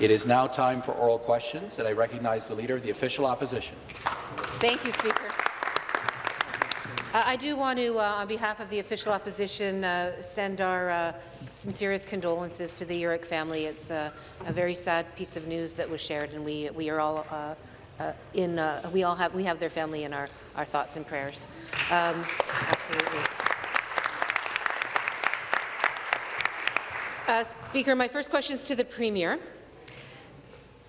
It is now time for oral questions, and I recognize the Leader of the Official Opposition. Thank you, Speaker. Uh, I do want to, uh, on behalf of the official opposition, uh, send our uh, sincerest condolences to the Yurek family. It's uh, a very sad piece of news that was shared, and we we are all in. We all have we have their family in our our thoughts and prayers. Um, absolutely. Speaker, my first question is to the Premier.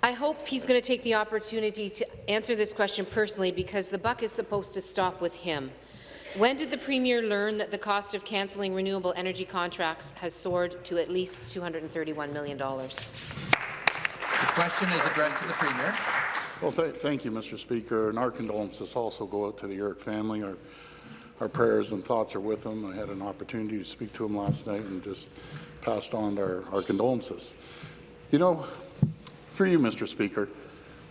I hope he's going to take the opportunity to answer this question personally because the buck is supposed to stop with him. When did the Premier learn that the cost of cancelling renewable energy contracts has soared to at least $231 million? The question is addressed to the Premier. Well, th thank you, Mr. Speaker, and our condolences also go out to the Yurek family. Our, our prayers and thoughts are with them. I had an opportunity to speak to him last night and just passed on our, our condolences. You know, through you, Mr. Speaker,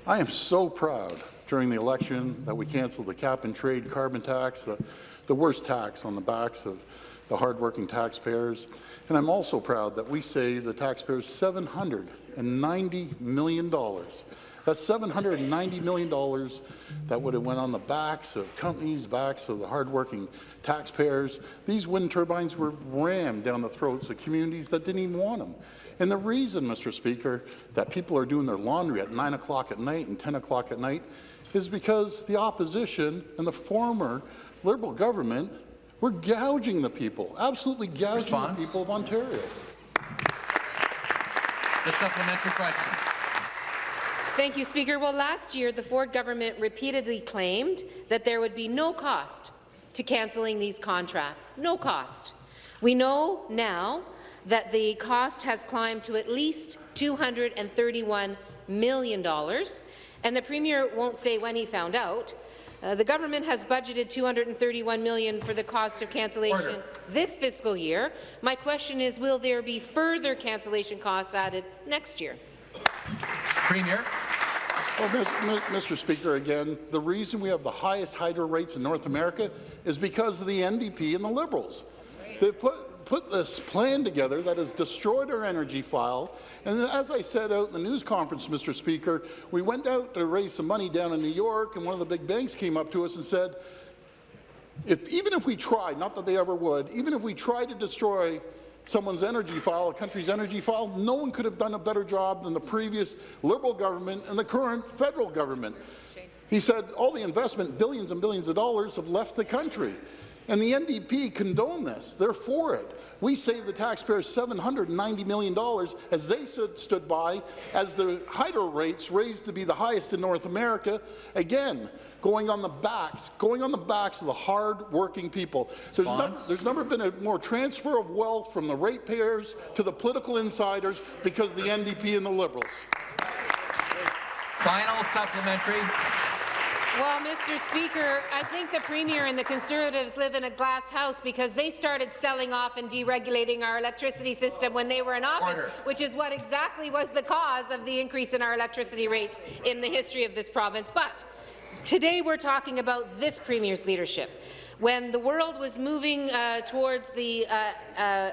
I am so proud during the election that we canceled the cap-and-trade carbon tax, the, the worst tax on the backs of the hardworking taxpayers. And I'm also proud that we saved the taxpayers $790 million. That's $790 million that would have went on the backs of companies, backs of the hardworking taxpayers. These wind turbines were rammed down the throats of communities that didn't even want them. And the reason, Mr. Speaker, that people are doing their laundry at 9 o'clock at night and 10 o'clock at night is because the opposition and the former Liberal government were gouging the people, absolutely gouging Response. the people of Ontario. The supplementary question. Thank you, Speaker. Well, last year, the Ford government repeatedly claimed that there would be no cost to cancelling these contracts. No cost. We know now that the cost has climbed to at least $231 million, and the Premier won't say when he found out. Uh, the government has budgeted 231 million for the cost of cancellation Order. this fiscal year. My question is, will there be further cancellation costs added next year? Premier. Well, Mr. Speaker, again, the reason we have the highest hydro rates in North America is because of the NDP and the Liberals. They put put this plan together that has destroyed our energy file. And as I said out in the news conference, Mr. Speaker, we went out to raise some money down in New York, and one of the big banks came up to us and said, if, even if we tried, not that they ever would, even if we tried to destroy someone's energy file, a country's energy file, no one could have done a better job than the previous Liberal government and the current federal government. He said all the investment, billions and billions of dollars, have left the country. And the NDP condone this. They're for it. We saved the taxpayers $790 million as they stood, stood by as the hydro rates raised to be the highest in North America. Again, going on the backs, going on the backs of the hard-working people. There's never, there's never, been a more transfer of wealth from the ratepayers to the political insiders because the NDP and the Liberals. Final supplementary. Well, Mr. Speaker, I think the Premier and the Conservatives live in a glass house because they started selling off and deregulating our electricity system when they were in office, Order. which is what exactly was the cause of the increase in our electricity rates in the history of this province. But today we're talking about this Premier's leadership. When the world was moving uh, towards the uh, uh,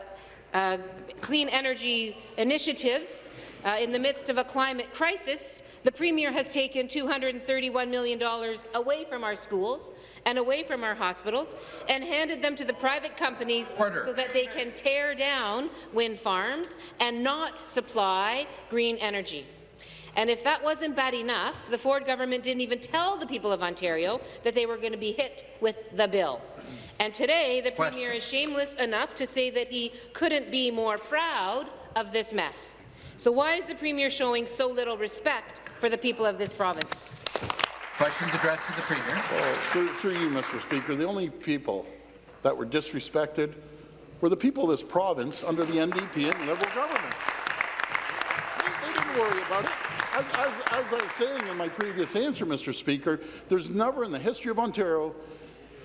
uh clean energy initiatives, uh, in the midst of a climate crisis, the Premier has taken $231 million away from our schools and away from our hospitals and handed them to the private companies Order. so that they can tear down wind farms and not supply green energy. And if that wasn't bad enough, the Ford government didn't even tell the people of Ontario that they were going to be hit with the bill. And today, the Question. Premier is shameless enough to say that he couldn't be more proud of this mess. So why is the Premier showing so little respect for the people of this province? Questions addressed to the Premier. Well, through, through you, Mr. Speaker, the only people that were disrespected were the people of this province under the NDP and Liberal government. They, they didn't worry about it. As, as, as I was saying in my previous answer, Mr. Speaker, there's never in the history of Ontario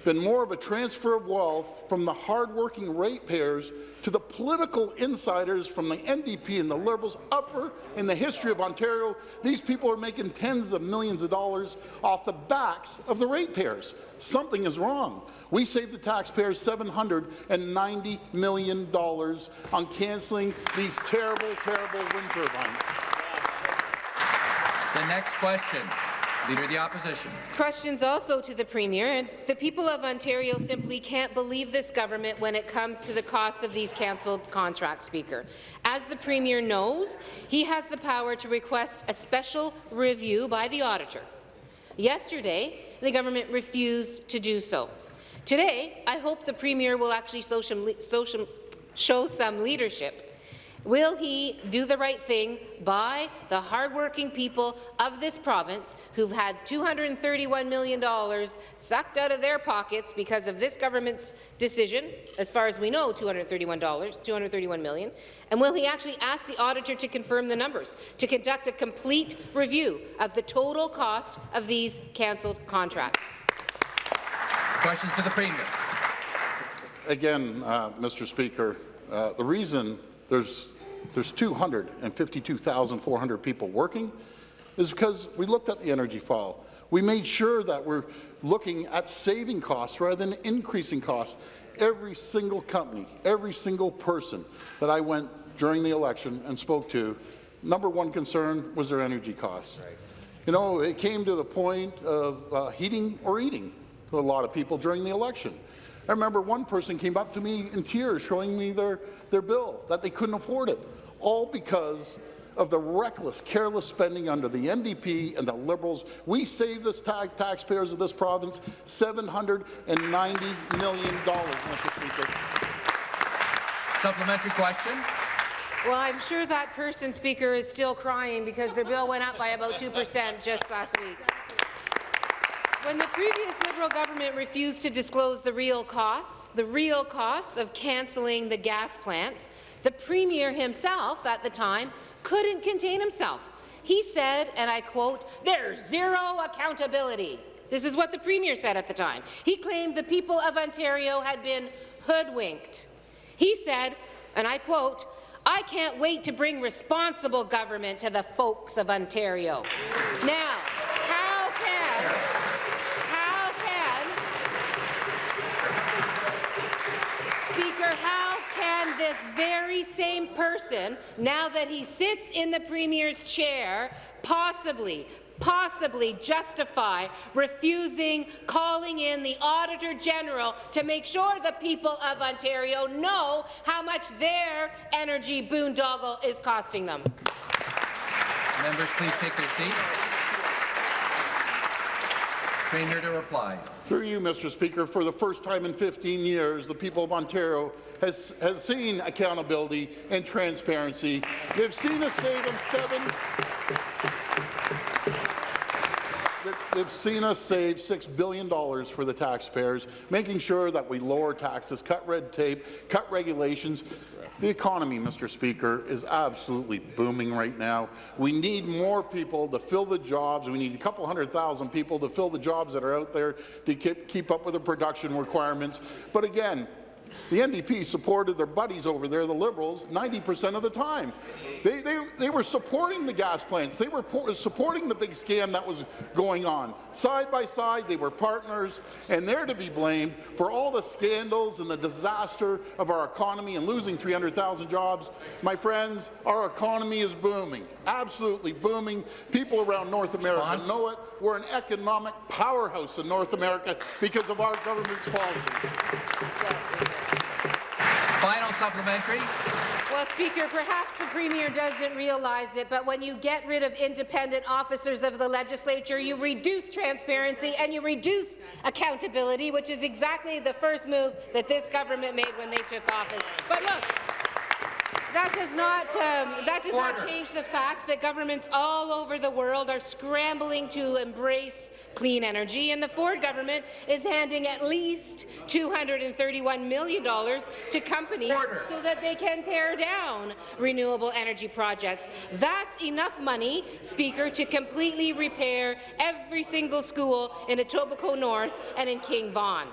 been more of a transfer of wealth from the hardworking ratepayers to the political insiders from the NDP and the Liberals upper in the history of Ontario. These people are making tens of millions of dollars off the backs of the ratepayers. Something is wrong. We saved the taxpayers $790 million on cancelling these terrible, terrible wind turbines. The next question, Leader of the Opposition. Questions also to the Premier. The people of Ontario simply can't believe this government when it comes to the cost of these cancelled contracts, Speaker. As the Premier knows, he has the power to request a special review by the auditor. Yesterday, the government refused to do so. Today, I hope the Premier will actually show some leadership Will he do the right thing by the hardworking people of this province who've had $231 million sucked out of their pockets because of this government's decision, as far as we know, $231, 231 million, and will he actually ask the auditor to confirm the numbers, to conduct a complete review of the total cost of these cancelled contracts? Questions to the Premier. Again, uh, Mr. Speaker, uh, the reason there's there's 252,400 people working is because we looked at the energy file. We made sure that we're looking at saving costs rather than increasing costs. Every single company, every single person that I went during the election and spoke to, number one concern was their energy costs. Right. You know, it came to the point of uh, heating or eating to a lot of people during the election. I remember one person came up to me in tears showing me their, their bill, that they couldn't afford it, all because of the reckless, careless spending under the NDP and the Liberals. We saved the ta taxpayers of this province $790 million, Mr. Speaker. Supplementary question. Well, I'm sure that person, Speaker, is still crying because their bill went up by about 2 percent just last week. When the previous Liberal government refused to disclose the real costs, the real costs of cancelling the gas plants, the Premier himself at the time couldn't contain himself. He said, and I quote, there's zero accountability. This is what the Premier said at the time. He claimed the people of Ontario had been hoodwinked. He said, and I quote, I can't wait to bring responsible government to the folks of Ontario. Now, this very same person, now that he sits in the Premier's chair, possibly possibly justify refusing calling in the Auditor General to make sure the people of Ontario know how much their energy boondoggle is costing them. Members, please take their seats. Premier to reply. Through you, Mr. Speaker, for the first time in 15 years, the people of Ontario has, has seen accountability and transparency. They've seen us save them seven. They've seen us save $6 billion for the taxpayers, making sure that we lower taxes, cut red tape, cut regulations. The economy, Mr. Speaker, is absolutely booming right now. We need more people to fill the jobs. We need a couple hundred thousand people to fill the jobs that are out there to keep, keep up with the production requirements. But again, the NDP supported their buddies over there, the Liberals, 90% of the time. They, they, they were supporting the gas plants. They were supporting the big scam that was going on. Side by side, they were partners, and they're to be blamed for all the scandals and the disaster of our economy and losing 300,000 jobs. My friends, our economy is booming, absolutely booming. People around North America Spons? know it. We're an economic powerhouse in North America because of our government's policies. Final supplementary. Well, Speaker, perhaps the Premier doesn't realize it, but when you get rid of independent officers of the legislature, you reduce transparency and you reduce accountability, which is exactly the first move that this government made when they took office. But look, that does not um, that does Order. not change the fact that governments all over the world are scrambling to embrace clean energy, and the Ford government is handing at least $231 million to companies Order. so that they can tear down renewable energy projects. That's enough money, Speaker, to completely repair every single school in Etobicoke North and in King Vaughan.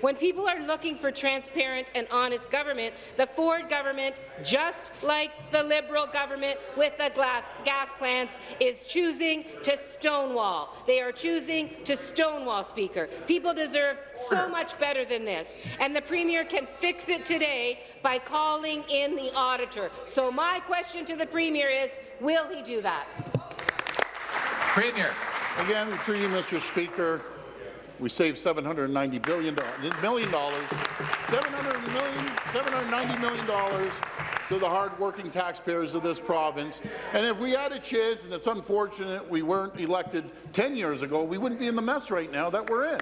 When people are looking for transparent and honest government, the Ford government, just like the Liberal government with the glass, gas plants, is choosing to stonewall. They are choosing to stonewall, Speaker. People deserve so much better than this, and the Premier can fix it today by calling in the auditor. So my question to the Premier is, will he do that? Premier. Again, through you, Mr. Speaker, we saved 790 billion million dollars, 700 million, 790 million dollars to the hard-working taxpayers of this province. And if we had a chance, and it's unfortunate we weren't elected 10 years ago, we wouldn't be in the mess right now that we're in.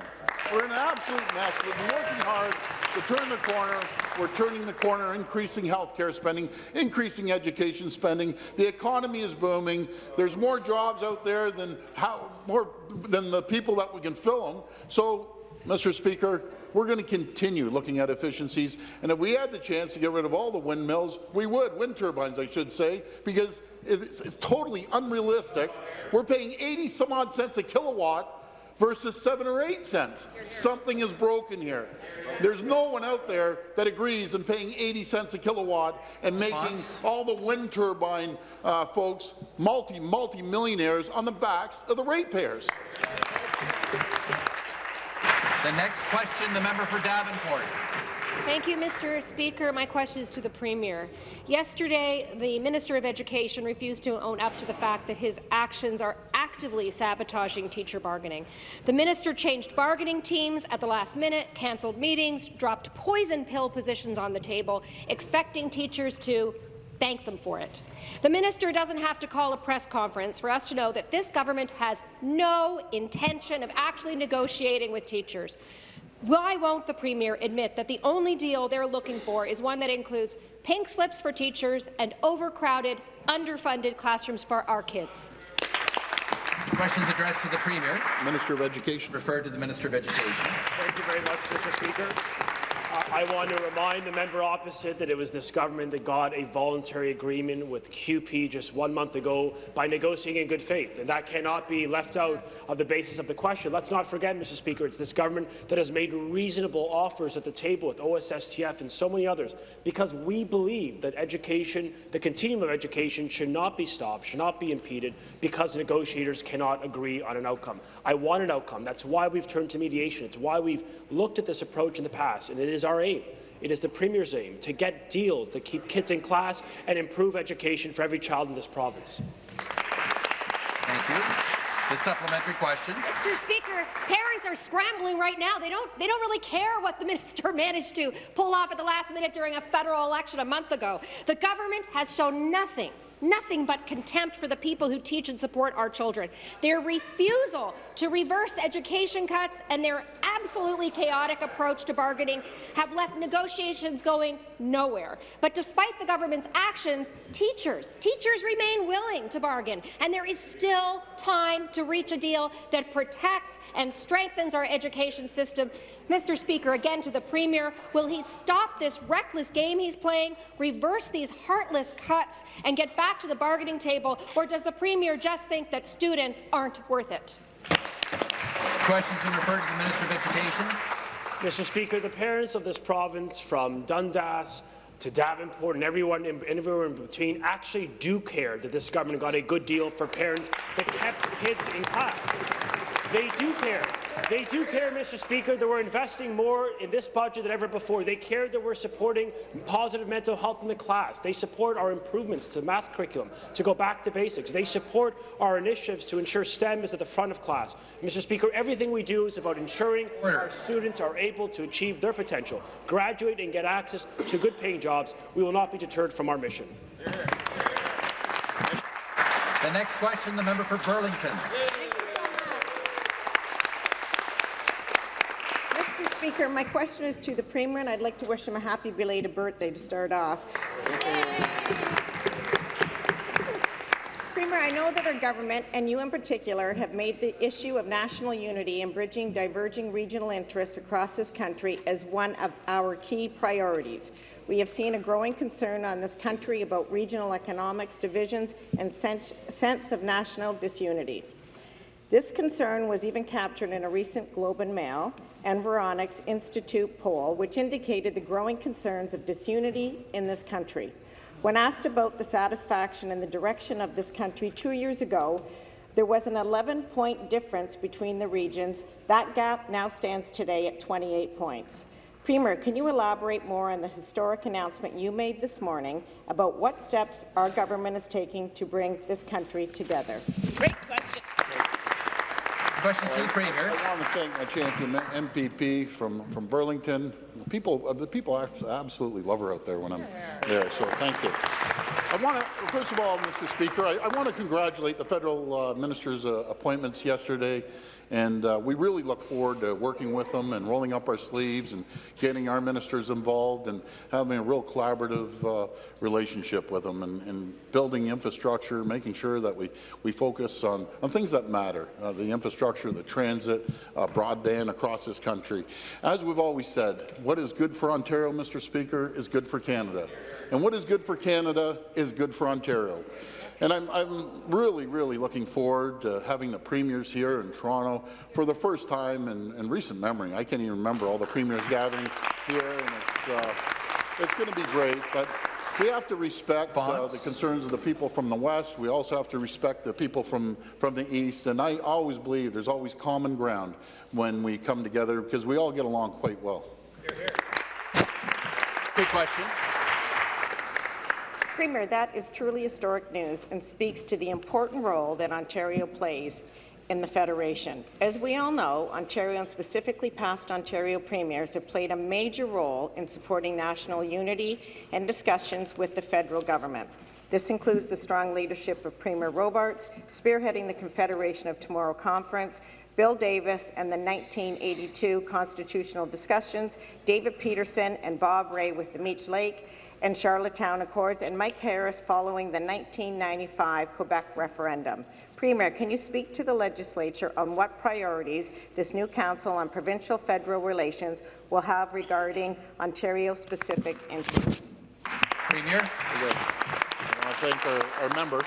We're in an absolute mess. We've been working hard to turn the corner. We're turning the corner, increasing health care spending, increasing education spending. The economy is booming. There's more jobs out there than how more than the people that we can fill them. So, Mr. Speaker, we're going to continue looking at efficiencies, and if we had the chance to get rid of all the windmills, we would, wind turbines, I should say, because it's, it's totally unrealistic. We're paying 80 some odd cents a kilowatt versus 7 or 8 cents. Something is broken here. There's no one out there that agrees in paying 80 cents a kilowatt and making all the wind turbine uh, folks multi, multi-millionaires on the backs of the ratepayers. The next question, the member for Davenport. Thank you, Mr. Speaker. My question is to the Premier. Yesterday, the Minister of Education refused to own up to the fact that his actions are actively sabotaging teacher bargaining. The minister changed bargaining teams at the last minute, cancelled meetings, dropped poison pill positions on the table, expecting teachers to thank them for it. The minister doesn't have to call a press conference for us to know that this government has no intention of actually negotiating with teachers. Why won't the Premier admit that the only deal they're looking for is one that includes pink slips for teachers and overcrowded, underfunded classrooms for our kids? Questions addressed to the Premier. Minister of Education. Referred to the Minister of Education. Thank you very much, Mr. Speaker. I want to remind the member opposite that it was this government that got a voluntary agreement with CUPE just one month ago by negotiating in good faith, and that cannot be left out of the basis of the question. Let's not forget, Mr. Speaker, it's this government that has made reasonable offers at the table with OSSTF and so many others because we believe that education, the continuum of education, should not be stopped, should not be impeded because negotiators cannot agree on an outcome. I want an outcome. That's why we've turned to mediation. It's why we've looked at this approach in the past, and it is our aim. It is the Premier's aim to get deals that keep kids in class and improve education for every child in this province. Thank you. The supplementary question. Mr. Speaker, parents are scrambling right now. They don't, they don't really care what the minister managed to pull off at the last minute during a federal election a month ago. The government has shown nothing nothing but contempt for the people who teach and support our children. Their refusal to reverse education cuts and their absolutely chaotic approach to bargaining have left negotiations going nowhere. But despite the government's actions, teachers, teachers remain willing to bargain, and there is still time to reach a deal that protects and strengthens our education system. Mr. Speaker, again to the Premier, will he stop this reckless game he's playing, reverse these heartless cuts, and get back to the bargaining table, or does the Premier just think that students aren't worth it? Questions been referred to the Minister of Education. Mr. Speaker, the parents of this province, from Dundas to Davenport and everyone in, everywhere in between, actually do care that this government got a good deal for parents that kept kids in class. They do care. They do care, Mr. Speaker, that we're investing more in this budget than ever before. They care that we're supporting positive mental health in the class. They support our improvements to the math curriculum, to go back to basics. They support our initiatives to ensure STEM is at the front of class. Mr. Speaker, everything we do is about ensuring Order. our students are able to achieve their potential, graduate and get access to good-paying jobs. We will not be deterred from our mission. The next question, the member for Burlington. Speaker, my question is to the Premier, and I'd like to wish him a happy belated birthday to start off. Premier, I know that our government, and you in particular, have made the issue of national unity and bridging diverging regional interests across this country as one of our key priorities. We have seen a growing concern on this country about regional economics divisions and sense, sense of national disunity. This concern was even captured in a recent Globe and Mail Environics Institute poll, which indicated the growing concerns of disunity in this country. When asked about the satisfaction and the direction of this country two years ago, there was an 11-point difference between the regions. That gap now stands today at 28 points. Premier, can you elaborate more on the historic announcement you made this morning about what steps our government is taking to bring this country together? Great question. Question to the Premier. I want to thank my champion MPP from, from Burlington. People, uh, the people absolutely love her out there when I'm there, so thank you. I want to, first of all, Mr. Speaker, I, I want to congratulate the federal uh, minister's uh, appointments yesterday, and uh, we really look forward to working with them and rolling up our sleeves and getting our ministers involved and having a real collaborative uh, relationship with them and, and building infrastructure, making sure that we, we focus on, on things that matter, uh, the infrastructure, the transit, uh, broadband across this country. As we've always said, what is good for Ontario, Mr. Speaker, is good for Canada. And what is good for Canada is good for Ontario. And I'm, I'm really, really looking forward to having the premiers here in Toronto for the first time in, in recent memory. I can't even remember all the premiers gathering here, and it's, uh, it's going to be great. But we have to respect uh, the concerns of the people from the West. We also have to respect the people from, from the East. And I always believe there's always common ground when we come together because we all get along quite well. Good question. Premier, that is truly historic news and speaks to the important role that Ontario plays in the Federation. As we all know, Ontario and specifically past Ontario premiers have played a major role in supporting national unity and discussions with the federal government. This includes the strong leadership of Premier Robarts, spearheading the Confederation of Tomorrow Conference, Bill Davis and the 1982 constitutional discussions, David Peterson and Bob Rae with the Meech Lake, and Charlottetown Accords, and Mike Harris following the 1995 Quebec referendum. Premier, can you speak to the legislature on what priorities this new Council on Provincial-Federal Relations will have regarding Ontario-specific interests? Premier. I want to thank our, our member.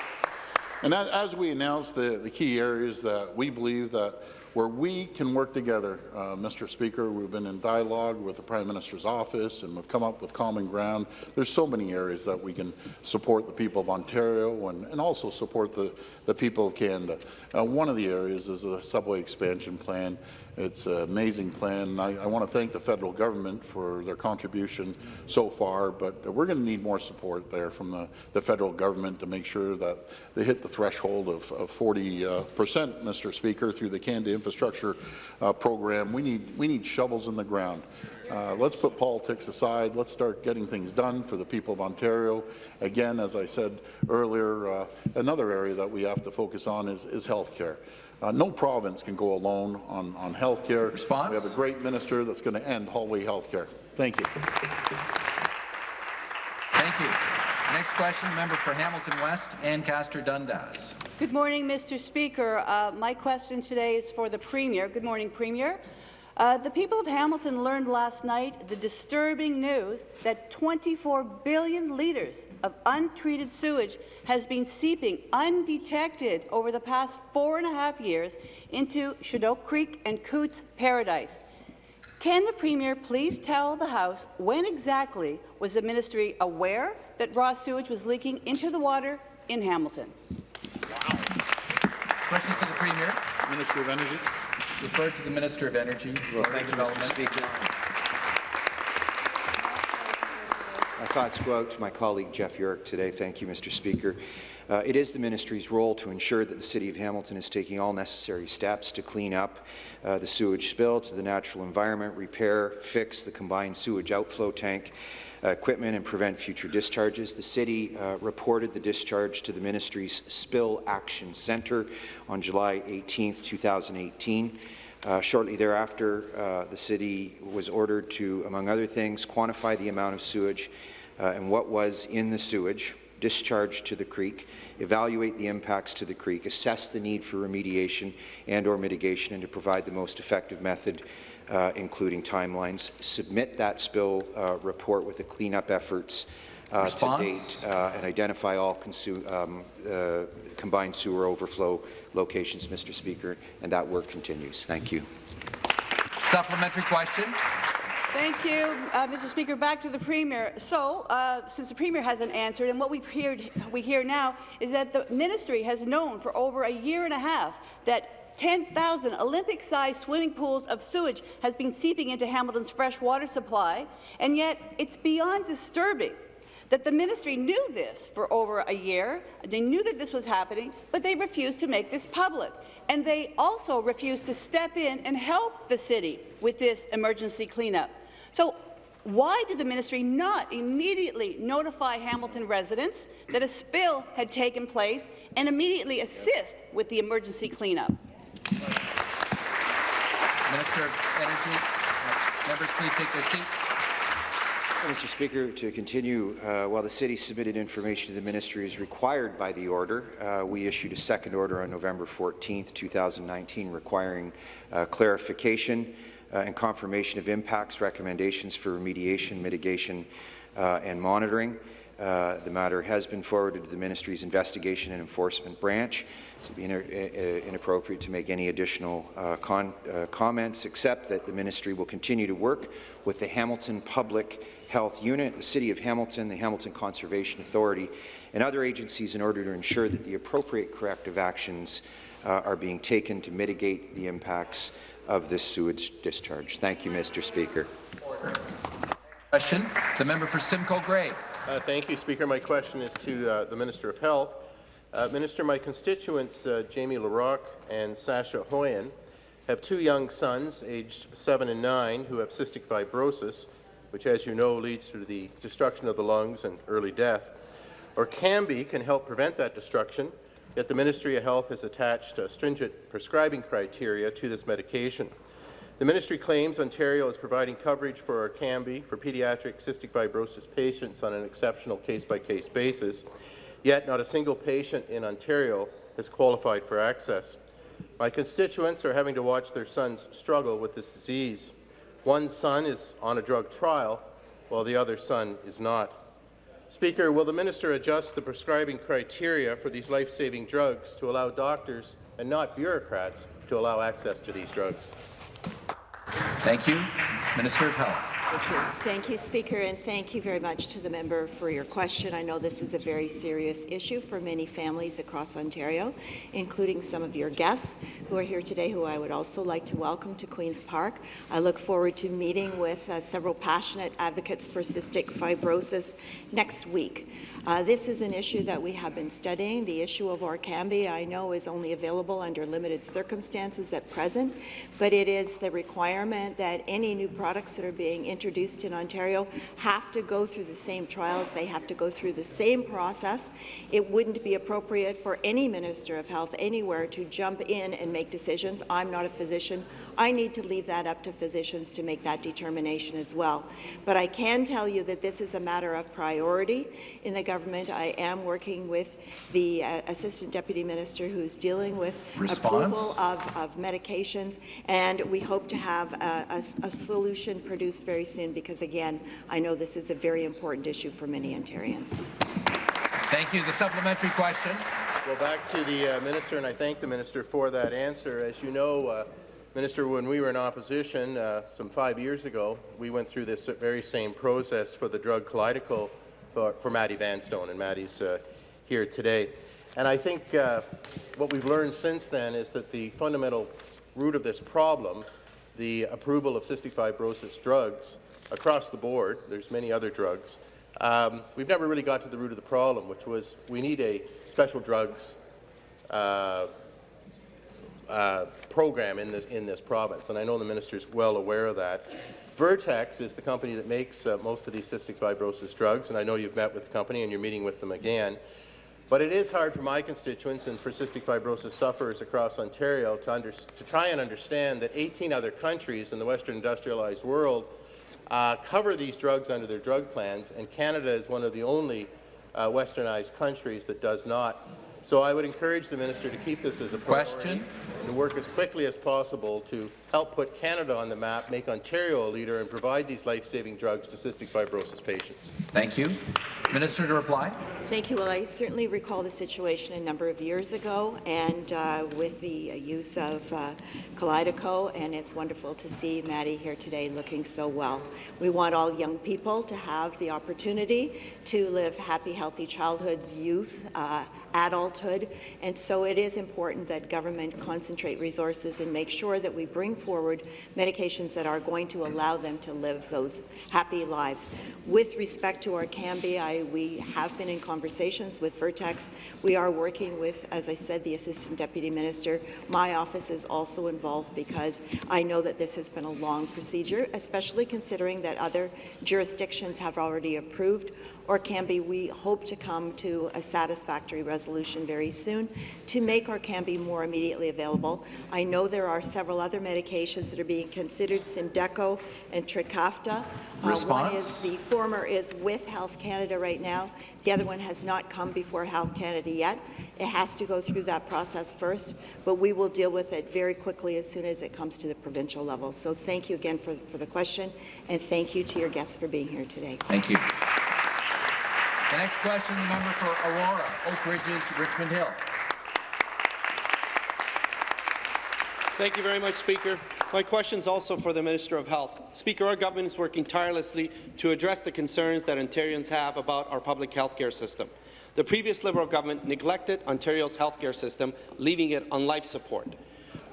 And as, as we announced the, the key areas that we believe that where we can work together, uh, Mr. Speaker, we've been in dialogue with the Prime Minister's office and we've come up with common ground. There's so many areas that we can support the people of Ontario and, and also support the, the people of Canada. Uh, one of the areas is the subway expansion plan. It's an amazing plan. I, I want to thank the federal government for their contribution so far, but we're going to need more support there from the, the federal government to make sure that they hit the threshold of, of 40 uh, percent, Mr. Speaker, through the Canada Infrastructure uh, Program. We need, we need shovels in the ground. Uh, let's put politics aside. Let's start getting things done for the people of Ontario. Again, as I said earlier, uh, another area that we have to focus on is, is health care. Uh, no province can go alone on, on health care. Response? We have a great minister that's going to end hallway health care. Thank you. Thank you. Next question, member for Hamilton West, Ancaster Dundas. Good morning, Mr. Speaker. Uh, my question today is for the Premier. Good morning, Premier. Uh, the people of Hamilton learned last night the disturbing news that 24 billion litres of untreated sewage has been seeping undetected over the past four and a half years into Chedoke Creek and Cootes Paradise. Can the Premier please tell the House when exactly was the ministry aware that raw sewage was leaking into the water in Hamilton? Questions to the Premier. Minister of Energy. Referred to the Minister of Energy. Thank you, Mr. Speaker. My thoughts go out to my colleague Jeff Yurek today. Thank you, Mr. Speaker. Uh, it is the ministry's role to ensure that the City of Hamilton is taking all necessary steps to clean up uh, the sewage spill to the natural environment, repair, fix the combined sewage outflow tank, uh, equipment and prevent future discharges. The City uh, reported the discharge to the Ministry's Spill Action Centre on July 18, 2018. Uh, shortly thereafter, uh, the City was ordered to, among other things, quantify the amount of sewage uh, and what was in the sewage discharged to the creek, evaluate the impacts to the creek, assess the need for remediation and or mitigation, and to provide the most effective method uh, including timelines, submit that spill uh, report with the cleanup efforts uh, to date, uh, and identify all um, uh, combined sewer overflow locations, Mr. Speaker, and that work continues. Thank you. Supplementary question. Thank you, uh, Mr. Speaker. Back to the Premier. So, uh, since the Premier hasn't answered, and what we've heard, we hear now is that the ministry has known for over a year and a half that 10,000 Olympic-sized swimming pools of sewage has been seeping into Hamilton's fresh water supply, and yet it's beyond disturbing that the ministry knew this for over a year. They knew that this was happening, but they refused to make this public. And they also refused to step in and help the city with this emergency cleanup. So why did the ministry not immediately notify Hamilton residents that a spill had taken place and immediately assist with the emergency cleanup? Minister of Energy. Members, please take their seats. Mr. Speaker, to continue, uh, while the city submitted information to the ministry as required by the order, uh, we issued a second order on November 14, 2019, requiring uh, clarification uh, and confirmation of impacts, recommendations for remediation, mitigation, uh, and monitoring. Uh, the matter has been forwarded to the ministry's investigation and enforcement branch. It would be in, inappropriate to make any additional uh, uh, comments, except that the ministry will continue to work with the Hamilton Public Health Unit, the City of Hamilton, the Hamilton Conservation Authority, and other agencies in order to ensure that the appropriate corrective actions uh, are being taken to mitigate the impacts of this sewage discharge. Thank you, Mr. Speaker. Question, the member for Simcoe Grey. Uh, thank you, Speaker. My question is to uh, the Minister of Health. Uh, Minister, my constituents uh, Jamie LaRocque and Sasha Hoyen have two young sons, aged 7 and 9, who have cystic fibrosis, which, as you know, leads to the destruction of the lungs and early death. Orkambi can help prevent that destruction, yet the Ministry of Health has attached stringent prescribing criteria to this medication. The ministry claims Ontario is providing coverage for Orkambi for pediatric cystic fibrosis patients on an exceptional case-by-case -case basis, yet not a single patient in Ontario has qualified for access. My constituents are having to watch their sons struggle with this disease. One son is on a drug trial, while the other son is not. Speaker, will the minister adjust the prescribing criteria for these life-saving drugs to allow doctors and not bureaucrats to allow access to these drugs? Thank you. Minister of Health. Thank you, Speaker, and thank you very much to the member for your question. I know this is a very serious issue for many families across Ontario, including some of your guests who are here today, who I would also like to welcome to Queen's Park. I look forward to meeting with uh, several passionate advocates for cystic fibrosis next week. Uh, this is an issue that we have been studying. The issue of Orkambi, I know, is only available under limited circumstances at present, but it is the requirement that any new products that are being introduced in Ontario have to go through the same trials. They have to go through the same process. It wouldn't be appropriate for any Minister of Health anywhere to jump in and make decisions. I'm not a physician. I need to leave that up to physicians to make that determination as well. But I can tell you that this is a matter of priority in the government. I am working with the uh, Assistant Deputy Minister who's dealing with Response? approval of, of, medications, and we hope to have a, a, a, solution produced very soon because, again, I know this is a very important issue for many Ontarians. Thank you. The supplementary question. Well, back to the uh, minister, and I thank the minister for that answer. As you know, uh, Minister, when we were in opposition uh, some five years ago, we went through this very same process for the drug Kalydeco for, for Maddie Vanstone, and Maddie's uh, here today. And I think uh, what we've learned since then is that the fundamental root of this problem, the approval of cystic fibrosis drugs across the board, there's many other drugs, um, we've never really got to the root of the problem, which was we need a special drugs uh, uh, program in this, in this province, and I know the minister is well aware of that. Vertex is the company that makes uh, most of these cystic fibrosis drugs, and I know you've met with the company and you're meeting with them again. But it is hard for my constituents and for cystic fibrosis sufferers across Ontario to, to try and understand that 18 other countries in the Western industrialized world uh, cover these drugs under their drug plans, and Canada is one of the only uh, westernized countries that does not. So I would encourage the minister to keep this as a priority Question. and work as quickly as possible to help put Canada on the map, make Ontario a leader, and provide these life-saving drugs to cystic fibrosis patients. Thank you. Minister to reply. Thank you. Well, I certainly recall the situation a number of years ago, and uh, with the uh, use of uh, Kalydeco, and it's wonderful to see Maddie here today looking so well. We want all young people to have the opportunity to live happy, healthy childhoods, youth, uh, adulthood, and so it is important that government concentrate resources and make sure that we bring forward medications that are going to allow them to live those happy lives. With respect to Orkambi, I We have been in conversations with Vertex. We are working with, as I said, the Assistant Deputy Minister. My office is also involved because I know that this has been a long procedure, especially considering that other jurisdictions have already approved or Orkambi, we hope to come to a satisfactory resolution very soon to make Orkambi more immediately available. I know there are several other medications that are being considered, Symdeko and Trikafta. Uh, one is the former is with Health Canada right now. The other one has not come before Health Canada yet. It has to go through that process first, but we will deal with it very quickly as soon as it comes to the provincial level. So thank you again for, for the question, and thank you to your guests for being here today. Thank you. The next question, the member for Aurora, Oak Ridges, Richmond Hill. Thank you very much, Speaker. My question is also for the Minister of Health. Speaker, our government is working tirelessly to address the concerns that Ontarians have about our public health care system. The previous Liberal government neglected Ontario's health care system, leaving it on life support.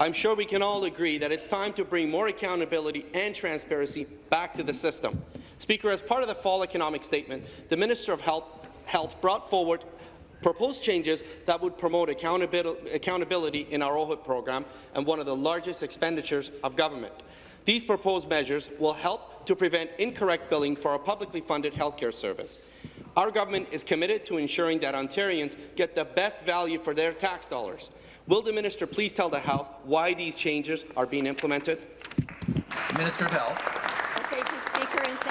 I'm sure we can all agree that it's time to bring more accountability and transparency back to the system. Speaker, as part of the fall economic statement, the Minister of Health, Health brought forward proposed changes that would promote accountability in our OHIP program and one of the largest expenditures of government. These proposed measures will help to prevent incorrect billing for our publicly funded healthcare service. Our government is committed to ensuring that Ontarians get the best value for their tax dollars. Will the minister please tell the House why these changes are being implemented? Minister of Health.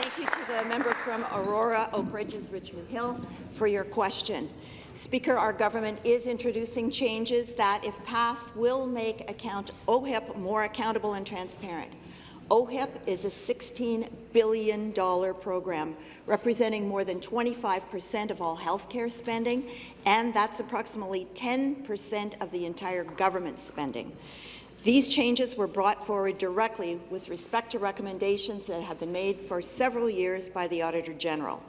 Thank you to the member from Aurora, Oak Ridges, Richmond Hill for your question. Speaker, our government is introducing changes that, if passed, will make account OHIP more accountable and transparent. OHIP is a $16 billion program representing more than 25 percent of all health care spending, and that's approximately 10 percent of the entire government spending. These changes were brought forward directly with respect to recommendations that have been made for several years by the Auditor General.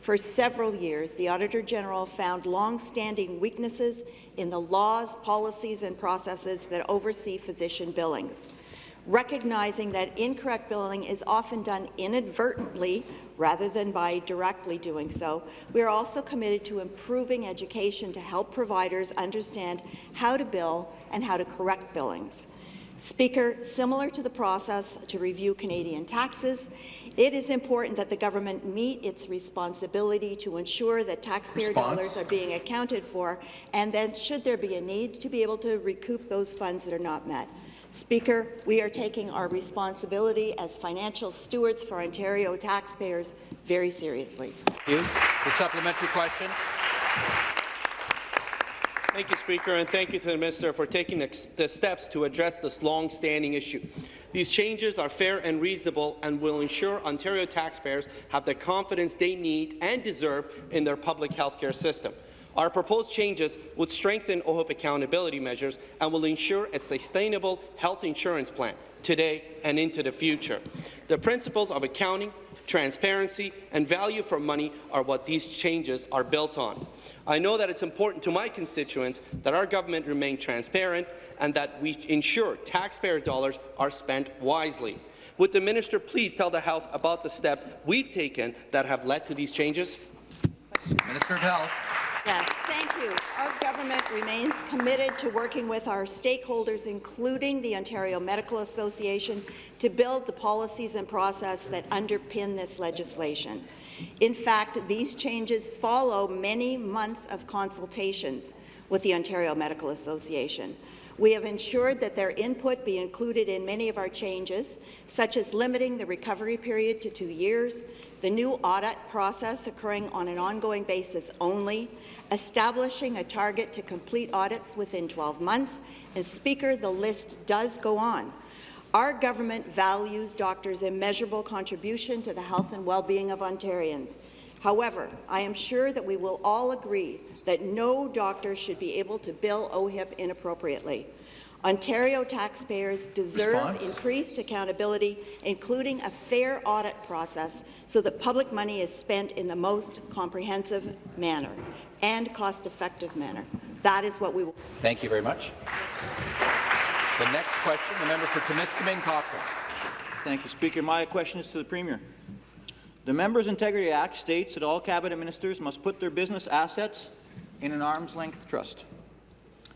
For several years, the Auditor General found long-standing weaknesses in the laws, policies and processes that oversee physician billings. Recognizing that incorrect billing is often done inadvertently rather than by directly doing so, we are also committed to improving education to help providers understand how to bill and how to correct billings. Speaker, similar to the process to review Canadian taxes, it is important that the government meet its responsibility to ensure that taxpayer Response. dollars are being accounted for, and then, should there be a need, to be able to recoup those funds that are not met. Speaker, we are taking our responsibility as financial stewards for Ontario taxpayers very seriously. Thank you. The supplementary question. Thank you, Speaker, and thank you to the Minister for taking the steps to address this long-standing issue. These changes are fair and reasonable and will ensure Ontario taxpayers have the confidence they need and deserve in their public health care system. Our proposed changes would strengthen OHIP accountability measures and will ensure a sustainable health insurance plan today and into the future. The principles of accounting, transparency and value for money are what these changes are built on. I know that it's important to my constituents that our government remain transparent and that we ensure taxpayer dollars are spent wisely. Would the minister please tell the House about the steps we've taken that have led to these changes? Minister of Health. Yes, thank you. Our government remains committed to working with our stakeholders, including the Ontario Medical Association, to build the policies and process that underpin this legislation. In fact, these changes follow many months of consultations with the Ontario Medical Association. We have ensured that their input be included in many of our changes, such as limiting the recovery period to two years, the new audit process occurring on an ongoing basis only, establishing a target to complete audits within 12 months, and Speaker, the list does go on. Our government values doctors' immeasurable contribution to the health and well-being of Ontarians. However, I am sure that we will all agree that no doctor should be able to bill OHIP inappropriately. Ontario taxpayers deserve Response? increased accountability, including a fair audit process so that public money is spent in the most comprehensive manner and cost-effective manner. That is what we will. Thank you very much. The next question, the member for Timiskaming Cochrane. Thank you, Speaker. My question is to the Premier. The Members' Integrity Act states that all cabinet ministers must put their business assets in an arm's-length trust.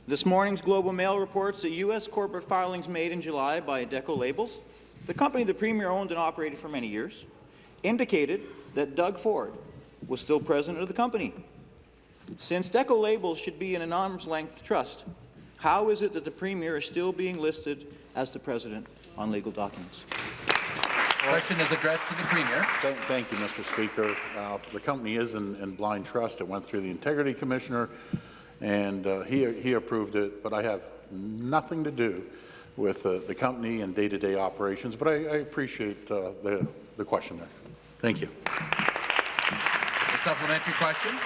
This morning's Global Mail reports that U.S. corporate filings made in July by Deco Labels, the company the Premier owned and operated for many years, indicated that Doug Ford was still president of the company. Since Deco Labels should be in an arm's-length trust, how is it that the Premier is still being listed as the president on legal documents? Question is addressed to the Premier. Thank, thank you, Mr. Speaker. Uh, the company is in, in, blind trust. It went through the Integrity Commissioner, and uh, he, he approved it, but I have nothing to do with uh, the company and day-to-day -day operations, but I, I appreciate uh, the, the question there. Thank you. The supplementary question.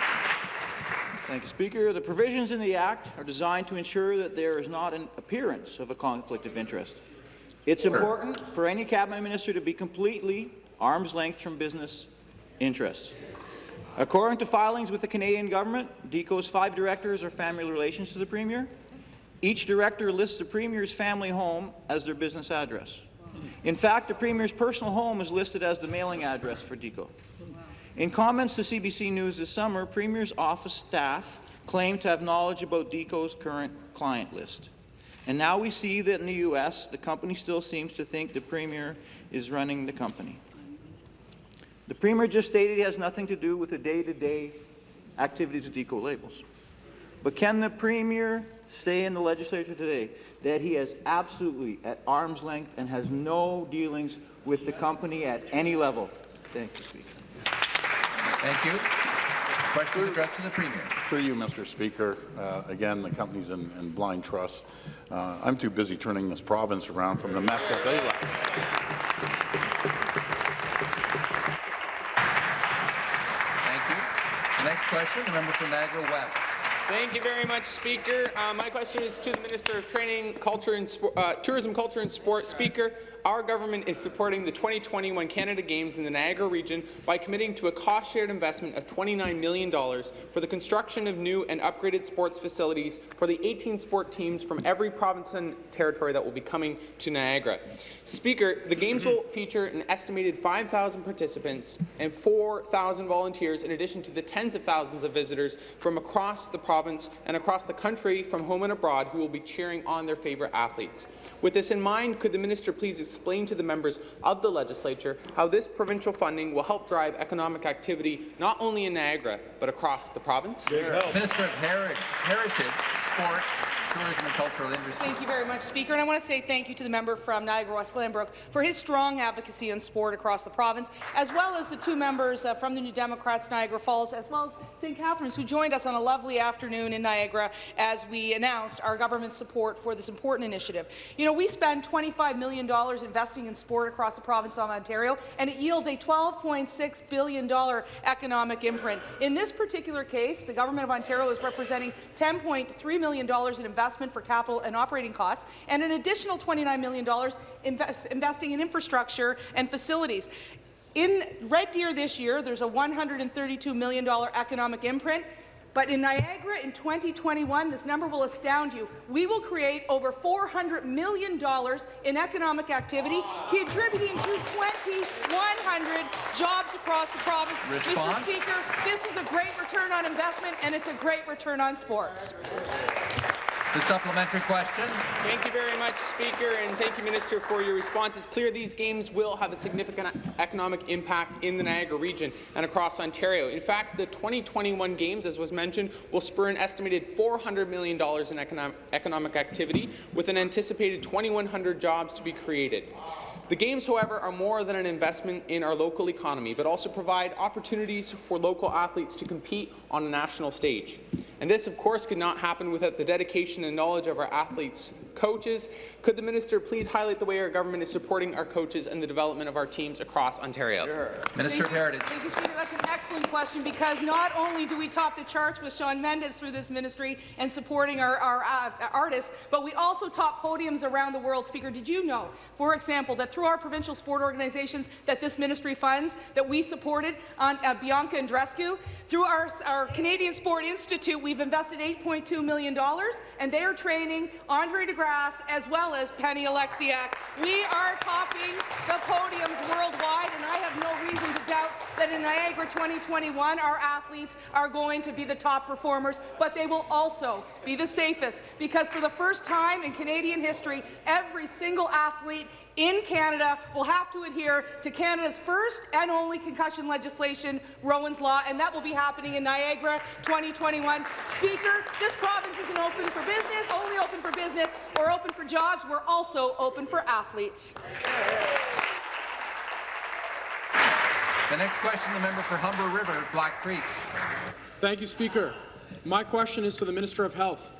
Thank you, Speaker. The provisions in the Act are designed to ensure that there is not an appearance of a conflict of interest. It's important for any cabinet minister to be completely arm's length from business interests. According to filings with the Canadian government, DECO's five directors are family relations to the Premier. Each director lists the Premier's family home as their business address. In fact, the Premier's personal home is listed as the mailing address for DECO. In comments to CBC News this summer, Premier's office staff claimed to have knowledge about DECO's current client list. And now we see that in the U.S., the company still seems to think the Premier is running the company. The Premier just stated he has nothing to do with the day-to-day -day activities of DECO labels. But can the Premier say in the legislature today that he is absolutely at arm's length and has no dealings with the company at any level? Thank you, Speaker. Thank you. Question addressed to the Premier. Through you, Mr. Speaker. Uh, again, the company's in, in blind trust. Uh, I'm too busy turning this province around from the mess that they left. Thank you. The next question, the member for Niagara West. Thank you very much, Speaker. Uh, my question is to the Minister of Training, Culture and uh, Tourism, Culture and Sport. Speaker, our government is supporting the 2021 Canada Games in the Niagara region by committing to a cost-shared investment of $29 million for the construction of new and upgraded sports facilities for the 18 sport teams from every province and territory that will be coming to Niagara. Speaker, the Games will feature an estimated 5,000 participants and 4,000 volunteers in addition to the tens of thousands of visitors from across the province and across the country from home and abroad who will be cheering on their favourite athletes. With this in mind, could the minister please explain to the members of the legislature how this provincial funding will help drive economic activity not only in Niagara, but across the province? Minister of Heritage Sport, tourism and cultural industries. Thank you very much, Speaker. And I want to say thank you to the member from Niagara West Glanbrook for his strong advocacy on sport across the province, as well as the two members uh, from the New Democrats Niagara Falls, as well as St. Catharines, who joined us on a lovely afternoon in Niagara as we announced our government's support for this important initiative. You know, we spend $25 million investing in sport across the province of Ontario, and it yields a $12.6 billion economic imprint. In this particular case, the Government of Ontario is representing $10.3 million in investment investment for capital and operating costs, and an additional $29 million invest, investing in infrastructure and facilities. In Red Deer this year, there's a $132 million economic imprint. But in Niagara in 2021, this number will astound you. We will create over $400 million in economic activity, contributing to 2,100 jobs across the province. Response? Mr. Speaker, this is a great return on investment, and it's a great return on sports. The supplementary question. Thank you very much, Speaker, and thank you, Minister, for your response. It's clear these games will have a significant economic impact in the Niagara region and across Ontario. In fact, the 2021 games, as was mentioned, will spur an estimated $400 million in economic, economic activity, with an anticipated 2,100 jobs to be created. The Games, however, are more than an investment in our local economy, but also provide opportunities for local athletes to compete on a national stage. And this, of course, could not happen without the dedication and knowledge of our athletes, coaches. Could the minister please highlight the way our government is supporting our coaches and the development of our teams across Ontario? Sure. Minister Thank of Heritage. Thank you, Speaker. That's an excellent question because not only do we top the charts with Shawn Mendes through this ministry and supporting our, our uh, artists, but we also top podiums around the world. Speaker, did you know, for example, that through our provincial sport organizations that this ministry funds, that we supported on uh, Bianca Andreescu, through our, our Canadian Sport Institute, we We've invested $8.2 million, and they are training Andre De Grasse as well as Penny Oleksiak. We are topping the podiums worldwide, and I have no reason to doubt that in Niagara 2021, our athletes are going to be the top performers, but they will also be the safest, because for the first time in Canadian history, every single athlete in Canada will have to adhere to Canada's first and only concussion legislation, Rowan's Law, and that will be happening in Niagara 2021. Speaker, this province isn't open for business, only open for business. We're open for jobs. We're also open for athletes. The next question, the member for Humber River, Black Creek. Thank you, Speaker. My question is to the Minister of Health.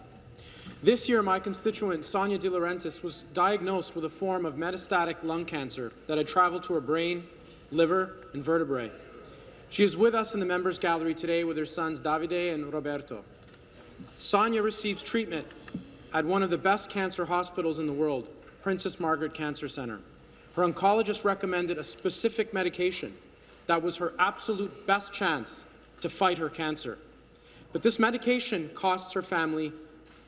This year, my constituent, Sonia De Laurentiis, was diagnosed with a form of metastatic lung cancer that had traveled to her brain, liver, and vertebrae. She is with us in the members' gallery today with her sons Davide and Roberto. Sonia receives treatment at one of the best cancer hospitals in the world, Princess Margaret Cancer Centre. Her oncologist recommended a specific medication that was her absolute best chance to fight her cancer. But this medication costs her family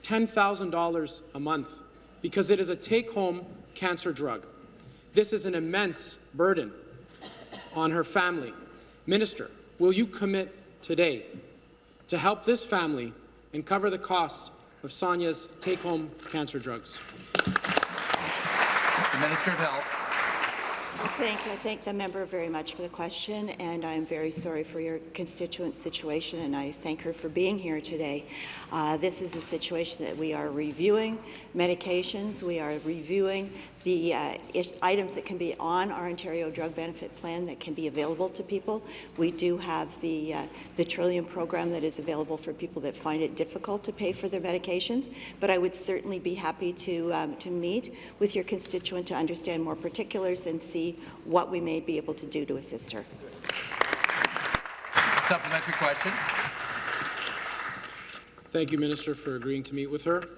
$10,000 a month because it is a take-home cancer drug. This is an immense burden on her family. Minister, will you commit today to help this family and cover the cost of Sonia's take-home cancer drugs? The Minister of Health. Thank you. I thank the member very much for the question, and I'm very sorry for your constituent situation, and I thank her for being here today. Uh, this is a situation that we are reviewing medications. We are reviewing the uh, items that can be on our Ontario Drug Benefit Plan that can be available to people. We do have the, uh, the Trillium program that is available for people that find it difficult to pay for their medications, but I would certainly be happy to, um, to meet with your constituent to understand more particulars and see what we may be able to do to assist her. Supplementary question. Thank you, Minister, for agreeing to meet with her,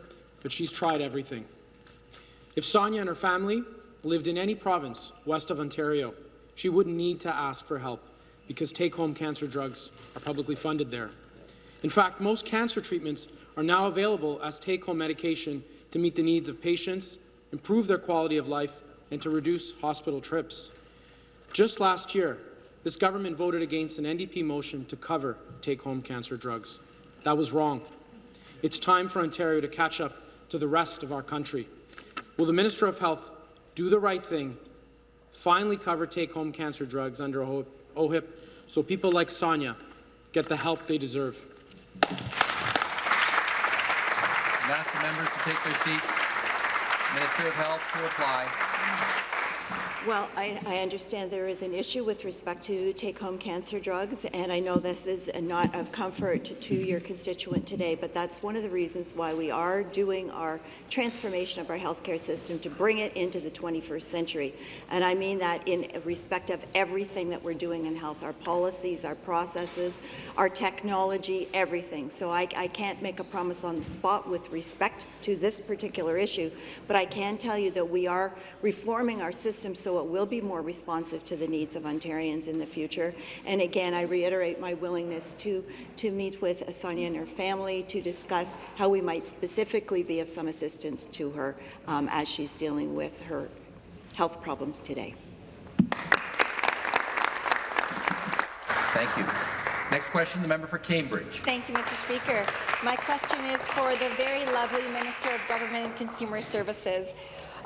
but she's tried everything. If Sonia and her family lived in any province west of Ontario, she wouldn't need to ask for help because take-home cancer drugs are publicly funded there. In fact, most cancer treatments are now available as take-home medication to meet the needs of patients, improve their quality of life, and to reduce hospital trips. Just last year, this government voted against an NDP motion to cover take-home cancer drugs. That was wrong. It's time for Ontario to catch up to the rest of our country. Will the Minister of Health do the right thing, finally cover take-home cancer drugs under OHIP so people like Sonia get the help they deserve? Ask the members to take their seats. Minister of Health to reply. Well, I, I, understand there is an issue with respect to take-home cancer drugs, and I know this is not of comfort to your constituent today, but that's one of the reasons why we are doing our transformation of our healthcare system to bring it into the 21st century. And I mean that in respect of everything that we're doing in health, our policies, our processes, our technology, everything. So I, I can't make a promise on the spot with respect to this particular issue, but I can tell you that we are reforming our system so it will be more responsive to the needs of Ontarians in the future. And again, I reiterate my willingness to, to meet with Sonia and her family to discuss how we might specifically be of some assistance to her um, as she's dealing with her health problems today. Thank you. Next question, the member for Cambridge. Thank you, Mr. Speaker. My question is for the very lovely Minister of Government and Consumer Services.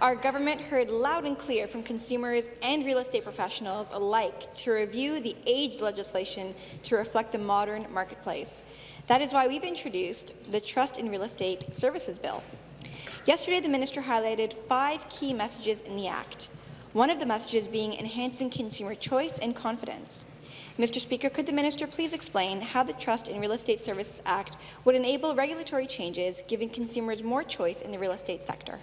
Our government heard loud and clear from consumers and real estate professionals alike to review the age legislation to reflect the modern marketplace. That is why we've introduced the Trust in Real Estate Services Bill. Yesterday, the minister highlighted five key messages in the Act, one of the messages being enhancing consumer choice and confidence. Mr. Speaker, could the minister please explain how the Trust in Real Estate Services Act would enable regulatory changes, giving consumers more choice in the real estate sector?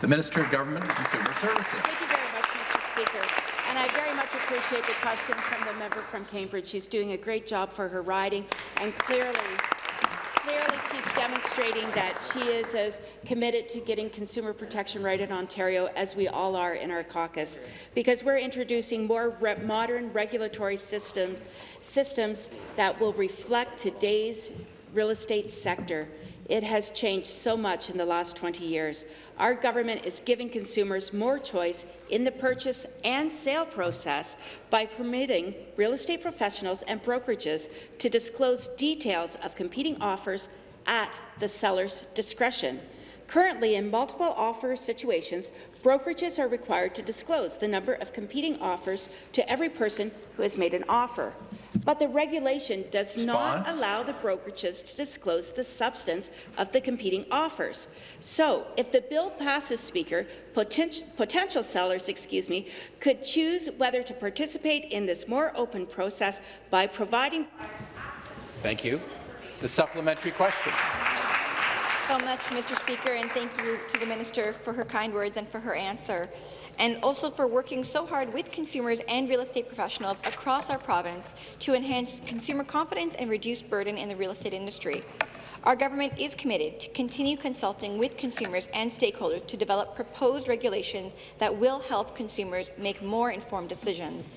The Minister of Government and Consumer Services. Thank you very much, Mr. Speaker. And I very much appreciate the question from the member from Cambridge. She's doing a great job for her riding, and clearly, clearly she's demonstrating that she is as committed to getting consumer protection right in Ontario as we all are in our caucus, because we're introducing more re modern regulatory systems, systems that will reflect today's real estate sector. It has changed so much in the last 20 years. Our government is giving consumers more choice in the purchase and sale process by permitting real estate professionals and brokerages to disclose details of competing offers at the seller's discretion. Currently, in multiple offer situations, brokerages are required to disclose the number of competing offers to every person who has made an offer. But the regulation does not allow the brokerages to disclose the substance of the competing offers. So, if the bill passes, Speaker, poten potential sellers, excuse me, could choose whether to participate in this more open process by providing Thank you. The supplementary question. So much, Mr. Speaker, and thank you to the Minister for her kind words and for her answer, and also for working so hard with consumers and real estate professionals across our province to enhance consumer confidence and reduce burden in the real estate industry. Our government is committed to continue consulting with consumers and stakeholders to develop proposed regulations that will help consumers make more informed decisions.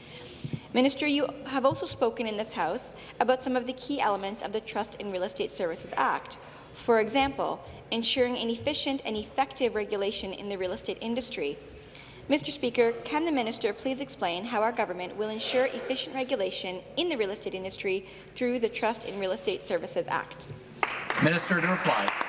Minister, you have also spoken in this House about some of the key elements of the Trust in Real Estate Services Act. For example, ensuring an efficient and effective regulation in the real estate industry. Mr. Speaker, can the minister please explain how our government will ensure efficient regulation in the real estate industry through the Trust in Real Estate Services Act? Minister to reply.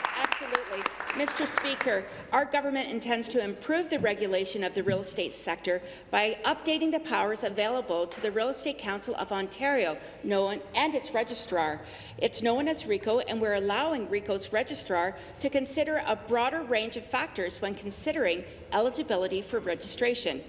Mr. Speaker, our government intends to improve the regulation of the real estate sector by updating the powers available to the Real Estate Council of Ontario known, and its registrar. It's known as RECO, and we're allowing RECO's registrar to consider a broader range of factors when considering eligibility for registration.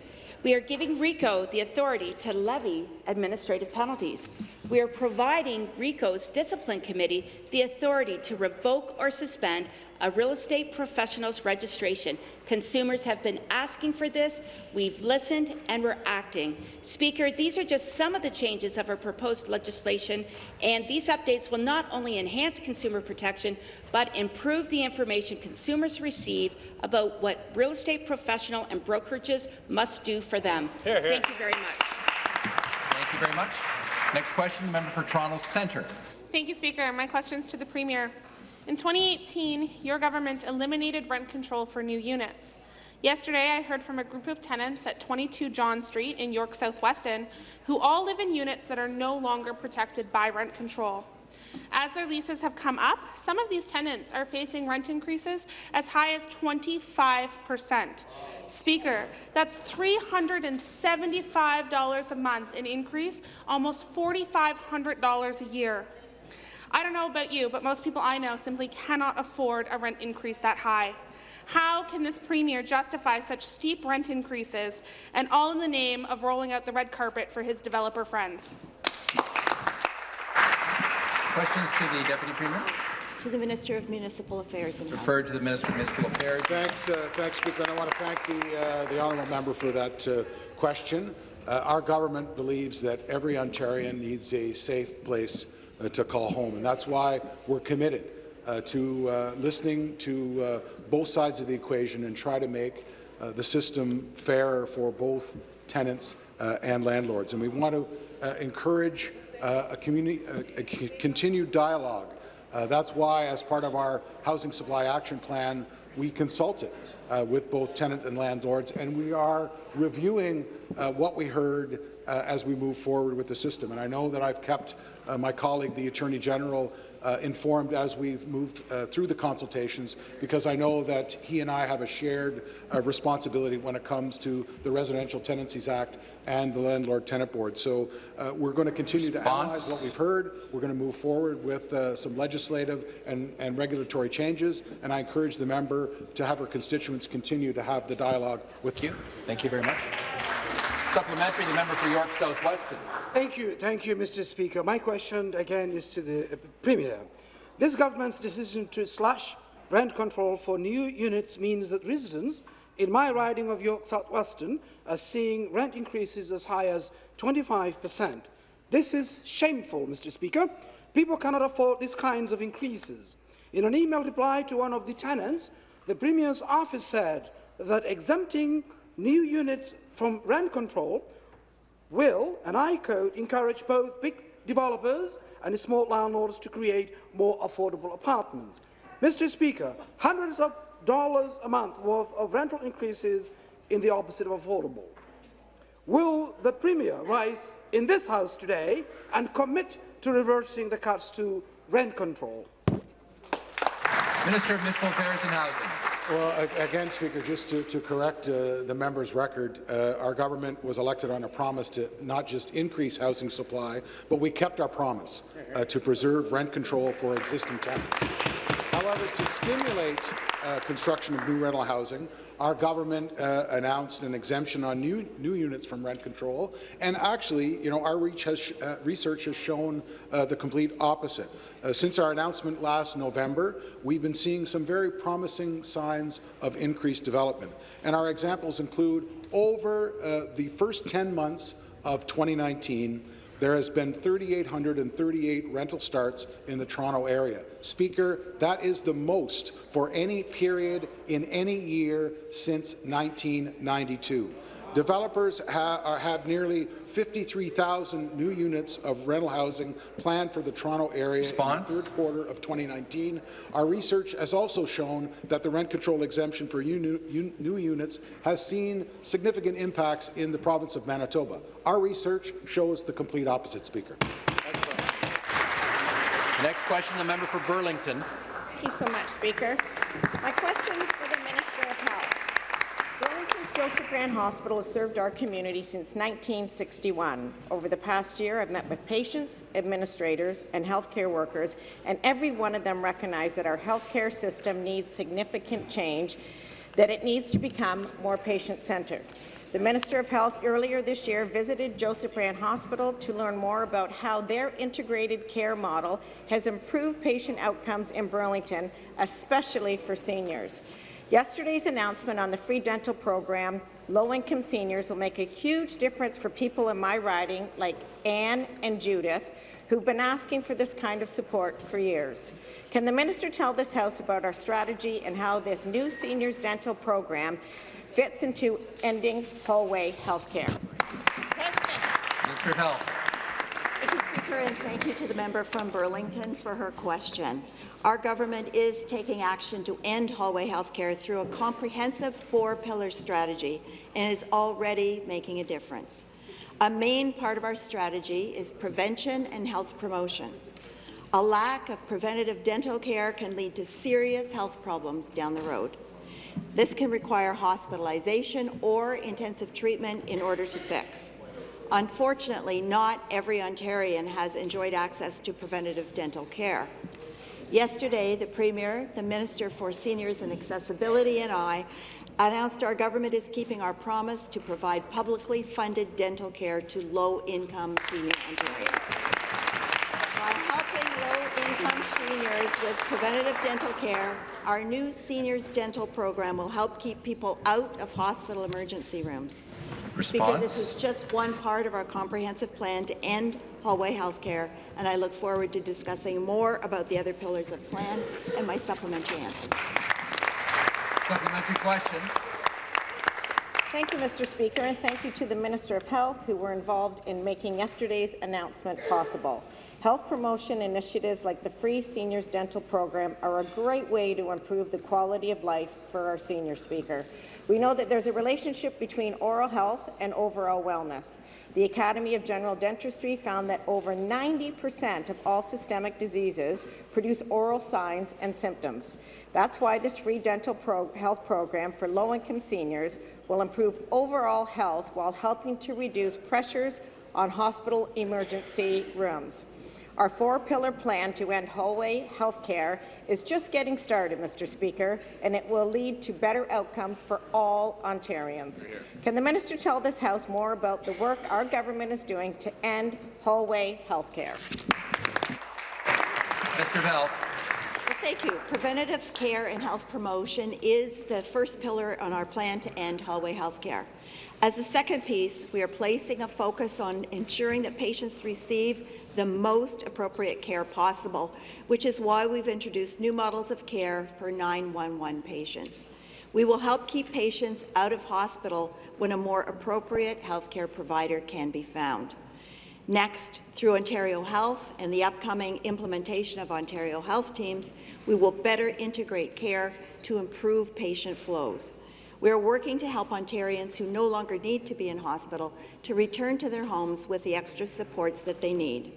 We are giving RECO the authority to levy administrative penalties. We are providing RECO's discipline committee the authority to revoke or suspend a real estate professional's registration. Consumers have been asking for this. We've listened and we're acting. Speaker, these are just some of the changes of our proposed legislation, and these updates will not only enhance consumer protection, but improve the information consumers receive about what real estate professional and brokerages must do for them. Thank you very much. Thank you very much. Next question, the member for Toronto Centre. Thank you, Speaker. My question is to the Premier. In 2018, your government eliminated rent control for new units. Yesterday, I heard from a group of tenants at 22 John Street in York South-Weston who all live in units that are no longer protected by rent control. As their leases have come up, some of these tenants are facing rent increases as high as 25 percent. Speaker, that's $375 a month in increase, almost $4,500 a year. I don't know about you, but most people I know simply cannot afford a rent increase that high. How can this Premier justify such steep rent increases, and all in the name of rolling out the red carpet for his developer friends? Questions to the Deputy Premier. To the Minister of Municipal Affairs and Health. Referred to the Minister of Municipal Affairs. Thanks, uh, thanks, Speaker. And I want to thank the, uh, the honourable member for that uh, question. Uh, our government believes that every Ontarian needs a safe place to call home, and that's why we're committed uh, to uh, listening to uh, both sides of the equation and try to make uh, the system fairer for both tenants uh, and landlords. And we want to uh, encourage uh, a, community, a, continued dialogue. Uh, that's why, as part of our Housing Supply Action Plan, we consulted uh, with both tenant and landlords, and we are reviewing uh, what we heard uh, as we move forward with the system. And I know that I've kept uh, my colleague, the Attorney General, uh, informed as we've moved uh, through the consultations, because I know that he and I have a shared uh, responsibility when it comes to the Residential Tenancies Act and the Landlord Tenant Board. So uh, we're going to continue to analyze what we've heard. We're going to move forward with uh, some legislative and, and regulatory changes, and I encourage the member to have her constituents continue to have the dialogue with you. Thank you very much. Supplementary, the member for York South-Weston. Thank you, thank you, Mr. Speaker. My question again is to the uh, Premier. This government's decision to slash rent control for new units means that residents in my riding of York South-Weston are seeing rent increases as high as 25 per cent. This is shameful, Mr. Speaker. People cannot afford these kinds of increases. In an email reply to one of the tenants, the Premier's office said that exempting new units from rent control will, and I quote, encourage both big developers and small landlords to create more affordable apartments. Mr. Speaker, hundreds of dollars a month worth of rental increases in the opposite of affordable. Will the Premier rise in this House today and commit to reversing the cuts to rent control? Minister of Municipal Affairs and Housing. Well, again, Speaker, just to, to correct uh, the member's record, uh, our government was elected on a promise to not just increase housing supply, but we kept our promise uh, to preserve rent control for existing tenants. However, to stimulate uh, construction of new rental housing, our government uh, announced an exemption on new, new units from rent control, and actually, you know, our has, uh, research has shown the complete opposite. Uh, since our announcement last November, we've been seeing some very promising signs of increased development, and our examples include over uh, the first 10 months of 2019, there has been 3,838 rental starts in the Toronto area. Speaker, that is the most for any period in any year since 1992. Developers ha uh, have nearly 53,000 new units of rental housing planned for the Toronto area Response? in the third quarter of 2019. Our research has also shown that the rent control exemption for new, new units has seen significant impacts in the province of Manitoba. Our research shows the complete opposite, Speaker. Next question, the member for Burlington. Thank you so much, Speaker. My question is for the Minister of Health. Burlington's Joseph Brant Hospital has served our community since 1961. Over the past year, I've met with patients, administrators, and healthcare workers, and every one of them recognize that our healthcare system needs significant change, that it needs to become more patient-centered. The Minister of Health earlier this year visited Joseph Brant Hospital to learn more about how their integrated care model has improved patient outcomes in Burlington, especially for seniors. Yesterday's announcement on the free dental program, low-income seniors will make a huge difference for people in my riding like Anne and Judith, who've been asking for this kind of support for years. Can the minister tell this House about our strategy and how this new seniors dental program fits into ending hallway health care. Minister of Health. Thank you, Speaker, and thank you to the member from Burlington for her question. Our government is taking action to end hallway health care through a comprehensive four-pillar strategy and is already making a difference. A main part of our strategy is prevention and health promotion. A lack of preventative dental care can lead to serious health problems down the road. This can require hospitalization or intensive treatment in order to fix. Unfortunately, not every Ontarian has enjoyed access to preventative dental care. Yesterday, the Premier, the Minister for Seniors and Accessibility and I announced our government is keeping our promise to provide publicly funded dental care to low-income senior Ontarians By helping low-income seniors with preventative dental care, our new Seniors Dental program will help keep people out of hospital emergency rooms. Response? Speaker, this is just one part of our comprehensive plan to end hallway health care, and I look forward to discussing more about the other pillars of plan and my supplementary answer. Supplementary question. Thank you, Mr. Speaker, and thank you to the Minister of Health who were involved in making yesterday's announcement possible. Health promotion initiatives like the Free Seniors Dental Program are a great way to improve the quality of life for our senior speaker. We know that there's a relationship between oral health and overall wellness. The Academy of General Dentistry found that over 90% of all systemic diseases produce oral signs and symptoms. That's why this free dental pro health program for low-income seniors will improve overall health while helping to reduce pressures on hospital emergency rooms. Our four-pillar plan to end hallway health care is just getting started, Mr. Speaker, and it will lead to better outcomes for all Ontarians. Can the minister tell this House more about the work our government is doing to end hallway health care? Mr. Bell. The Thank you. Preventative care and health promotion is the first pillar on our plan to end hallway health care. As a second piece, we are placing a focus on ensuring that patients receive the most appropriate care possible, which is why we've introduced new models of care for 911 patients. We will help keep patients out of hospital when a more appropriate healthcare provider can be found. Next, through Ontario Health and the upcoming implementation of Ontario Health Teams, we will better integrate care to improve patient flows. We are working to help Ontarians who no longer need to be in hospital to return to their homes with the extra supports that they need.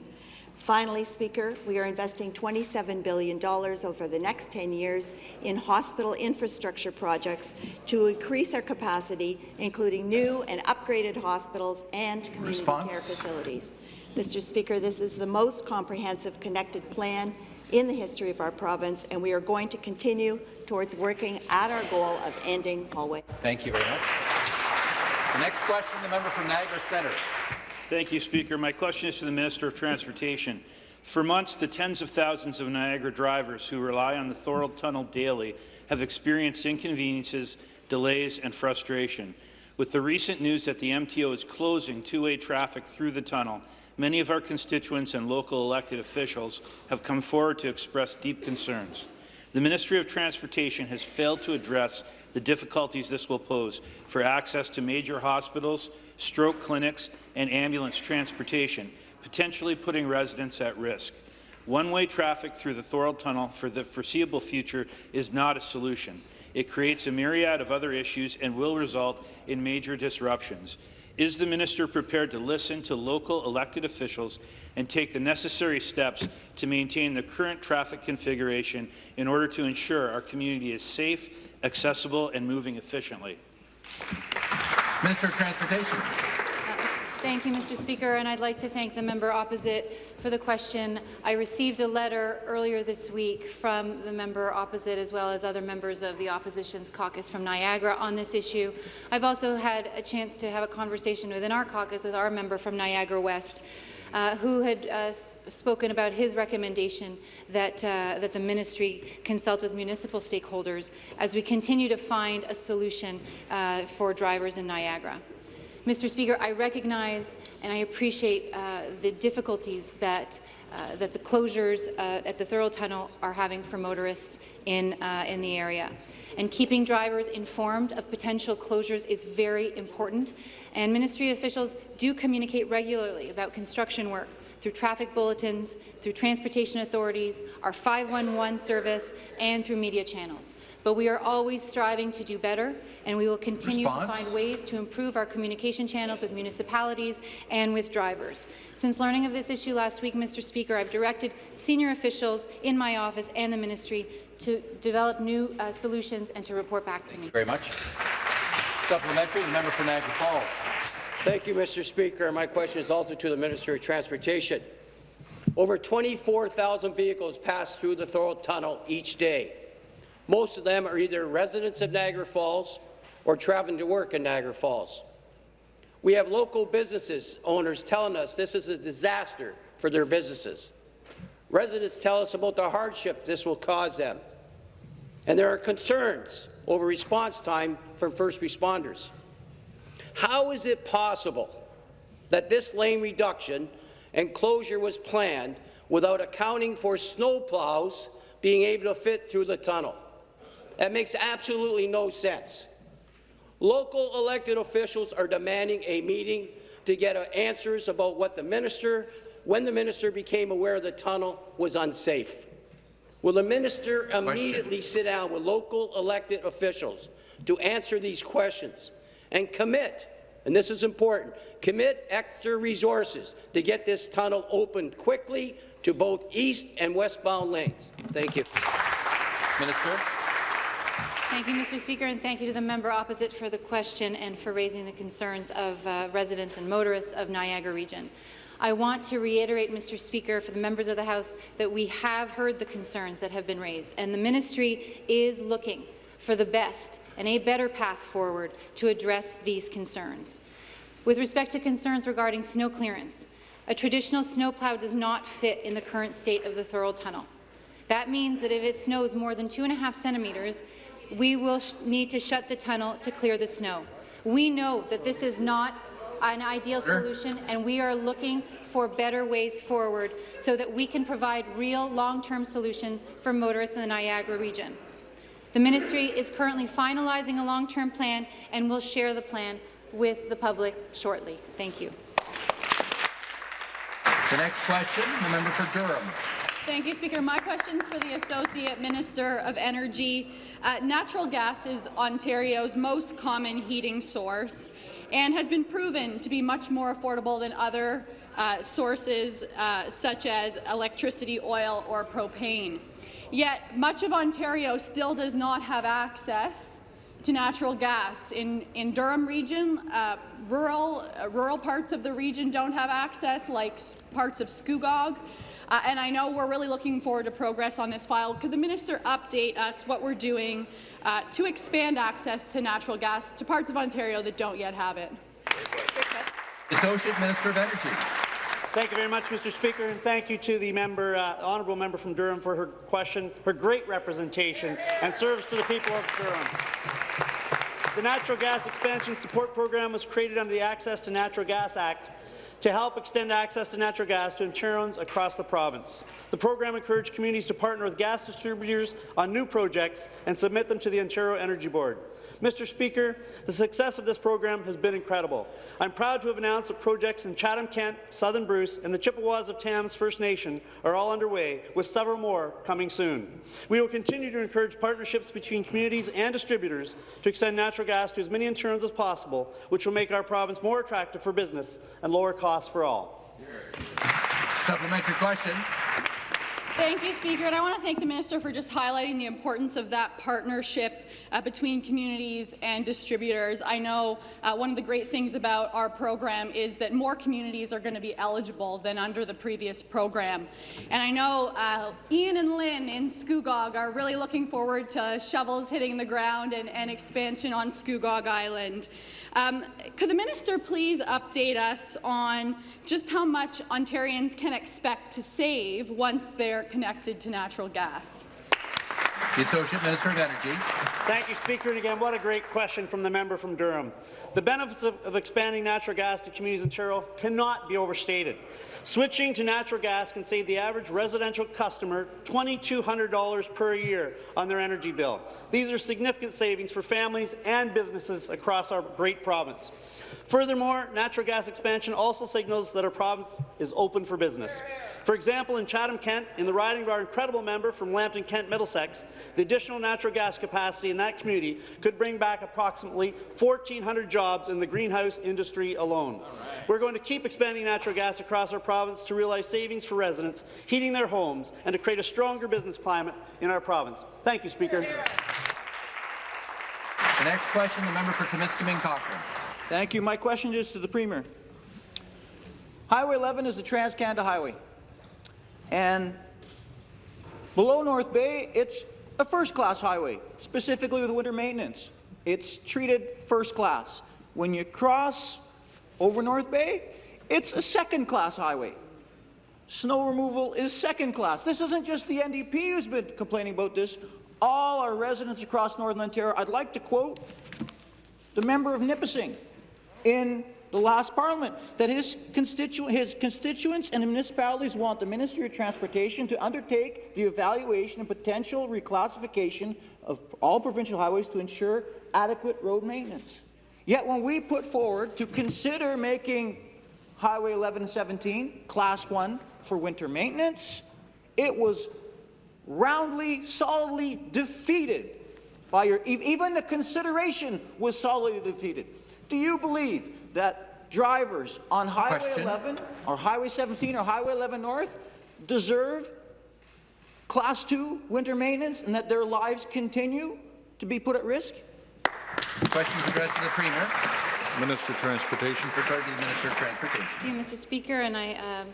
Finally, Speaker, we are investing $27 billion over the next 10 years in hospital infrastructure projects to increase our capacity, including new and upgraded hospitals and community Response? care facilities. Mr. Speaker, this is the most comprehensive connected plan in the history of our province, and we are going to continue towards working at our goal of ending hallway. Thank you very much. The next question, the member from Niagara Centre. Thank you, Speaker. My question is to the Minister of Transportation. For months, the tens of thousands of Niagara drivers who rely on the Thorold Tunnel daily have experienced inconveniences, delays and frustration. With the recent news that the MTO is closing two-way traffic through the tunnel, many of our constituents and local elected officials have come forward to express deep concerns. The Ministry of Transportation has failed to address the difficulties this will pose for access to major hospitals, stroke clinics, and ambulance transportation, potentially putting residents at risk. One-way traffic through the Thorold Tunnel for the foreseeable future is not a solution. It creates a myriad of other issues and will result in major disruptions. Is the minister prepared to listen to local elected officials and take the necessary steps to maintain the current traffic configuration in order to ensure our community is safe, accessible, and moving efficiently? Minister of Transportation. Thank you, Mr. Speaker, and I'd like to thank the member opposite for the question. I received a letter earlier this week from the member opposite as well as other members of the opposition's caucus from Niagara on this issue. I've also had a chance to have a conversation within our caucus with our member from Niagara West, uh, who had uh, spoken about his recommendation that, uh, that the ministry consult with municipal stakeholders as we continue to find a solution uh, for drivers in Niagara. Mr. Speaker, I recognize and I appreciate uh, the difficulties that, uh, that the closures uh, at the Thorold Tunnel are having for motorists in, uh, in the area. And keeping drivers informed of potential closures is very important, and ministry officials do communicate regularly about construction work through traffic bulletins, through transportation authorities, our 511 service, and through media channels but we are always striving to do better, and we will continue Response? to find ways to improve our communication channels with municipalities and with drivers. Since learning of this issue last week, Mr. Speaker, I've directed senior officials in my office and the ministry to develop new uh, solutions and to report back to me. Thank you Very much. Supplementary, the member for Niagara Falls. Thank you, Mr. Speaker. My question is also to the Minister of Transportation. Over 24,000 vehicles pass through the Thorold Tunnel each day. Most of them are either residents of Niagara Falls or traveling to work in Niagara Falls. We have local businesses owners telling us this is a disaster for their businesses. Residents tell us about the hardship this will cause them. And there are concerns over response time from first responders. How is it possible that this lane reduction and closure was planned without accounting for snowplows being able to fit through the tunnel? That makes absolutely no sense. Local elected officials are demanding a meeting to get answers about what the minister, when the minister became aware the tunnel was unsafe. Will the minister immediately sit down with local elected officials to answer these questions and commit, and this is important, commit extra resources to get this tunnel opened quickly to both east and westbound lanes? Thank you. Minister. Thank you, Mr. Speaker, and thank you to the member opposite for the question and for raising the concerns of uh, residents and motorists of Niagara Region. I want to reiterate, Mr. Speaker, for the members of the House, that we have heard the concerns that have been raised, and the ministry is looking for the best and a better path forward to address these concerns. With respect to concerns regarding snow clearance, a traditional snowplow does not fit in the current state of the Thorold Tunnel. That means that if it snows more than two and a half centimetres, we will need to shut the tunnel to clear the snow. We know that this is not an ideal solution, and we are looking for better ways forward so that we can provide real long-term solutions for motorists in the Niagara region. The ministry is currently finalizing a long-term plan and will share the plan with the public shortly. Thank you. The next question, the member for Durham. Thank you, Speaker. My question is for the Associate Minister of Energy. Uh, natural gas is Ontario's most common heating source and has been proven to be much more affordable than other uh, sources uh, such as electricity, oil or propane. Yet much of Ontario still does not have access to natural gas. In, in Durham region, uh, rural, uh, rural parts of the region don't have access, like parts of Scugog. Uh, and I know we're really looking forward to progress on this file. Could the minister update us what we're doing uh, to expand access to natural gas to parts of Ontario that don't yet have it? Associate Minister of Energy. Thank you very much, Mr. Speaker, and thank you to the member, uh, honourable member from Durham for her question, her great representation and service to the people of Durham. The Natural Gas Expansion Support Program was created under the Access to Natural Gas Act to help extend access to natural gas to Ontarians across the province. The program encouraged communities to partner with gas distributors on new projects and submit them to the Ontario Energy Board. Mr. Speaker, the success of this program has been incredible. I'm proud to have announced that projects in Chatham-Kent, Southern Bruce, and the Chippewas of Thames First Nation are all underway, with several more coming soon. We will continue to encourage partnerships between communities and distributors to extend natural gas to as many Ontarians as possible, which will make our province more attractive for business and lower costs for all. Supplementary question. Thank you, Speaker. And I want to thank the Minister for just highlighting the importance of that partnership uh, between communities and distributors. I know uh, one of the great things about our program is that more communities are going to be eligible than under the previous program. And I know uh, Ian and Lynn in Scugog are really looking forward to shovels hitting the ground and, and expansion on Scugog Island. Um, could the minister please update us on just how much Ontarians can expect to save once they're connected to natural gas? The Associate Minister of Energy. Thank you, Speaker. And again, what a great question from the member from Durham. The benefits of, of expanding natural gas to communities in Ontario cannot be overstated. Switching to natural gas can save the average residential customer $2,200 per year on their energy bill. These are significant savings for families and businesses across our great province. Furthermore, natural gas expansion also signals that our province is open for business. For example, in Chatham-Kent, in the riding of our incredible member from Lambton-Kent Middlesex, the additional natural gas capacity in that community could bring back approximately 1,400 jobs in the greenhouse industry alone. Right. We're going to keep expanding natural gas across our province to realize savings for residents, heating their homes, and to create a stronger business climate in our province. Thank you, Speaker. The next question, the member for Timiskaming Cochrane. Thank you. My question is to the Premier. Highway 11 is the Trans-Canada highway. And below North Bay, it's a first-class highway, specifically with winter maintenance. It's treated first class. When you cross over North Bay, it's a second-class highway. Snow removal is second class. This isn't just the NDP who's been complaining about this. All our residents across Northern Ontario, I'd like to quote the member of Nipissing in the last parliament, that his, constitu his constituents and municipalities want the Ministry of Transportation to undertake the evaluation and potential reclassification of all provincial highways to ensure adequate road maintenance. Yet when we put forward to consider making Highway 1117 Class 1 for winter maintenance, it was roundly, solidly defeated by your, even the consideration was solidly defeated. Do you believe that drivers on Highway Question. 11 or Highway 17 or Highway 11 North deserve Class 2 winter maintenance and that their lives continue to be put at risk? Questions addressed to the Premier. Minister of Transportation. Refer to the Minister of Transportation. Thank you, Mr. Speaker, and I um,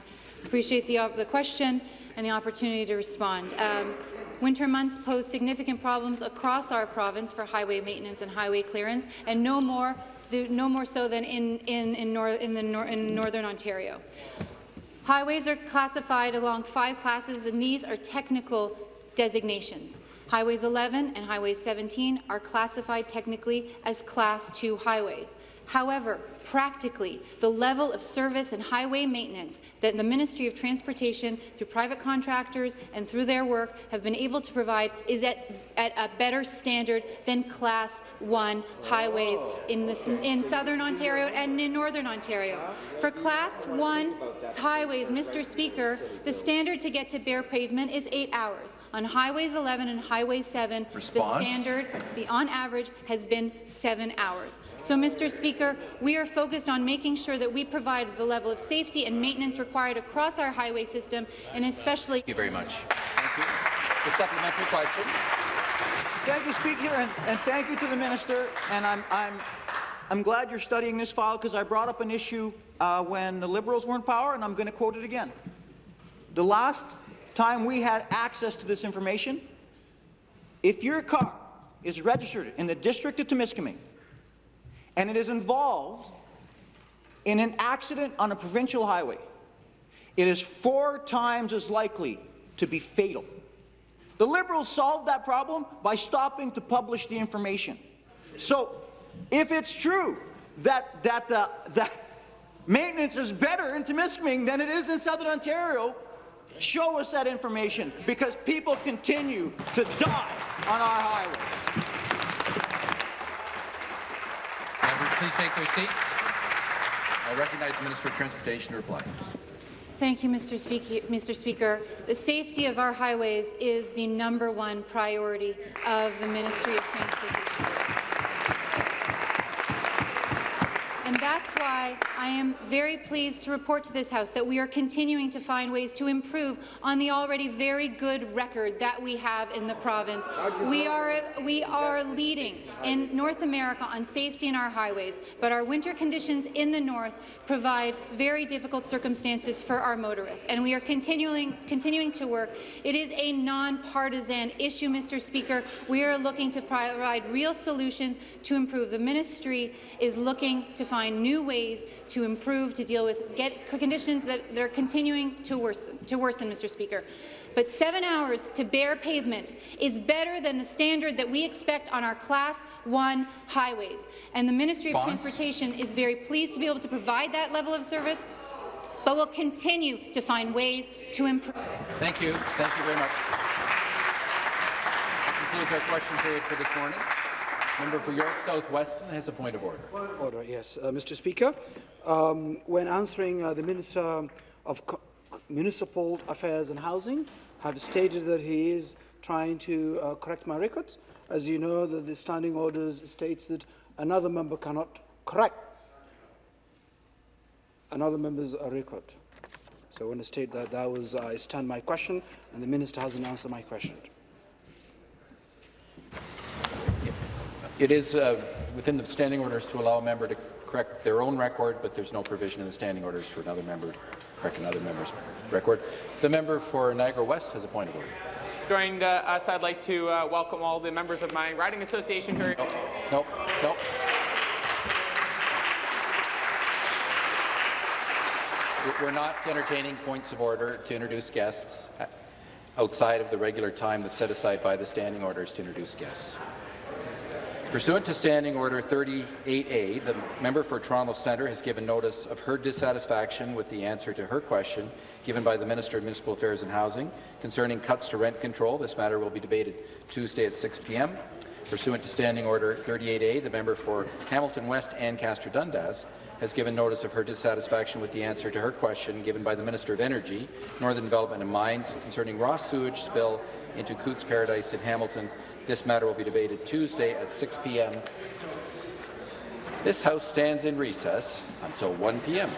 appreciate the, the question and the opportunity to respond. Um, Winter months pose significant problems across our province for highway maintenance and highway clearance, and no more no more so than in, in, in, nor in, the nor in Northern Ontario. Highways are classified along five classes, and these are technical designations. Highways 11 and Highways 17 are classified technically as Class 2 highways. However, practically, the level of service and highway maintenance that the Ministry of Transportation, through private contractors and through their work, have been able to provide is at, at a better standard than Class 1 highways in, this, in Southern Ontario and in Northern Ontario. For Class 1 highways, Mr. Speaker, the standard to get to bare pavement is eight hours. On Highways 11 and Highway 7, Response? the standard, the on average, has been seven hours. So, Mr. Speaker, we are focused on making sure that we provide the level of safety and maintenance required across our highway system, and especially— Thank you very much. Thank you. The supplementary question. Thank you, Speaker, and, and thank you to the minister. And I'm, I'm, I'm glad you're studying this file because I brought up an issue uh, when the Liberals were in power, and I'm going to quote it again. The last time we had access to this information, if your car is registered in the district of Temiskaming and it is involved in an accident on a provincial highway, it is four times as likely to be fatal. The Liberals solved that problem by stopping to publish the information. So, if it's true that, that, uh, that maintenance is better in Temiskaming than it is in Southern Ontario, show us that information, because people continue to die on our highways. Members, please take their seats. I recognize the Minister of Transportation to reply. Thank you, Mr. Speaker. Mr. Speaker. The safety of our highways is the number one priority of the Ministry of Transportation. And that's why I am very pleased to report to this House that we are continuing to find ways to improve on the already very good record that we have in the province. We are, we are leading in North America on safety in our highways, but our winter conditions in the north provide very difficult circumstances for our motorists, and we are continuing, continuing to work. It is a nonpartisan issue, Mr. Speaker. We are looking to provide real solutions to improve. The ministry is looking to find new ways to improve, to deal with get conditions that, are continuing to worsen, to worsen, Mr. Speaker. But seven hours to bare pavement is better than the standard that we expect on our Class 1 highways. And the Ministry Response? of Transportation is very pleased to be able to provide that level of service, but will continue to find ways to improve. Thank you. Thank you very much. That concludes our question period for this morning. Member for York South Weston has a point of order. Order, yes. Uh, Mr. Speaker, um, when answering uh, the Minister of Co Municipal Affairs and Housing, have stated that he is trying to uh, correct my records. As you know, the, the standing orders states that another member cannot correct another member's uh, record. So I want to state that that was I stand my question, and the minister hasn't answered my question. It is uh, within the standing orders to allow a member to correct their own record, but there's no provision in the standing orders for another member to correct another member's record. The member for Niagara West has a point of order. Joined uh, us, I'd like to uh, welcome all the members of my riding association here. are Nope, nope. We're not entertaining points of order to introduce guests uh, outside of the regular time that's set aside by the standing orders to introduce guests. Pursuant to Standing Order 38A, the member for Toronto Centre has given notice of her dissatisfaction with the answer to her question given by the Minister of Municipal Affairs and Housing concerning cuts to rent control. This matter will be debated Tuesday at 6 p.m. Pursuant to Standing Order 38A, the member for Hamilton West Ancaster Dundas has given notice of her dissatisfaction with the answer to her question given by the Minister of Energy, Northern Development and Mines concerning raw sewage spill into Cootes Paradise in Hamilton. This matter will be debated Tuesday at 6 p.m. This House stands in recess until 1 p.m.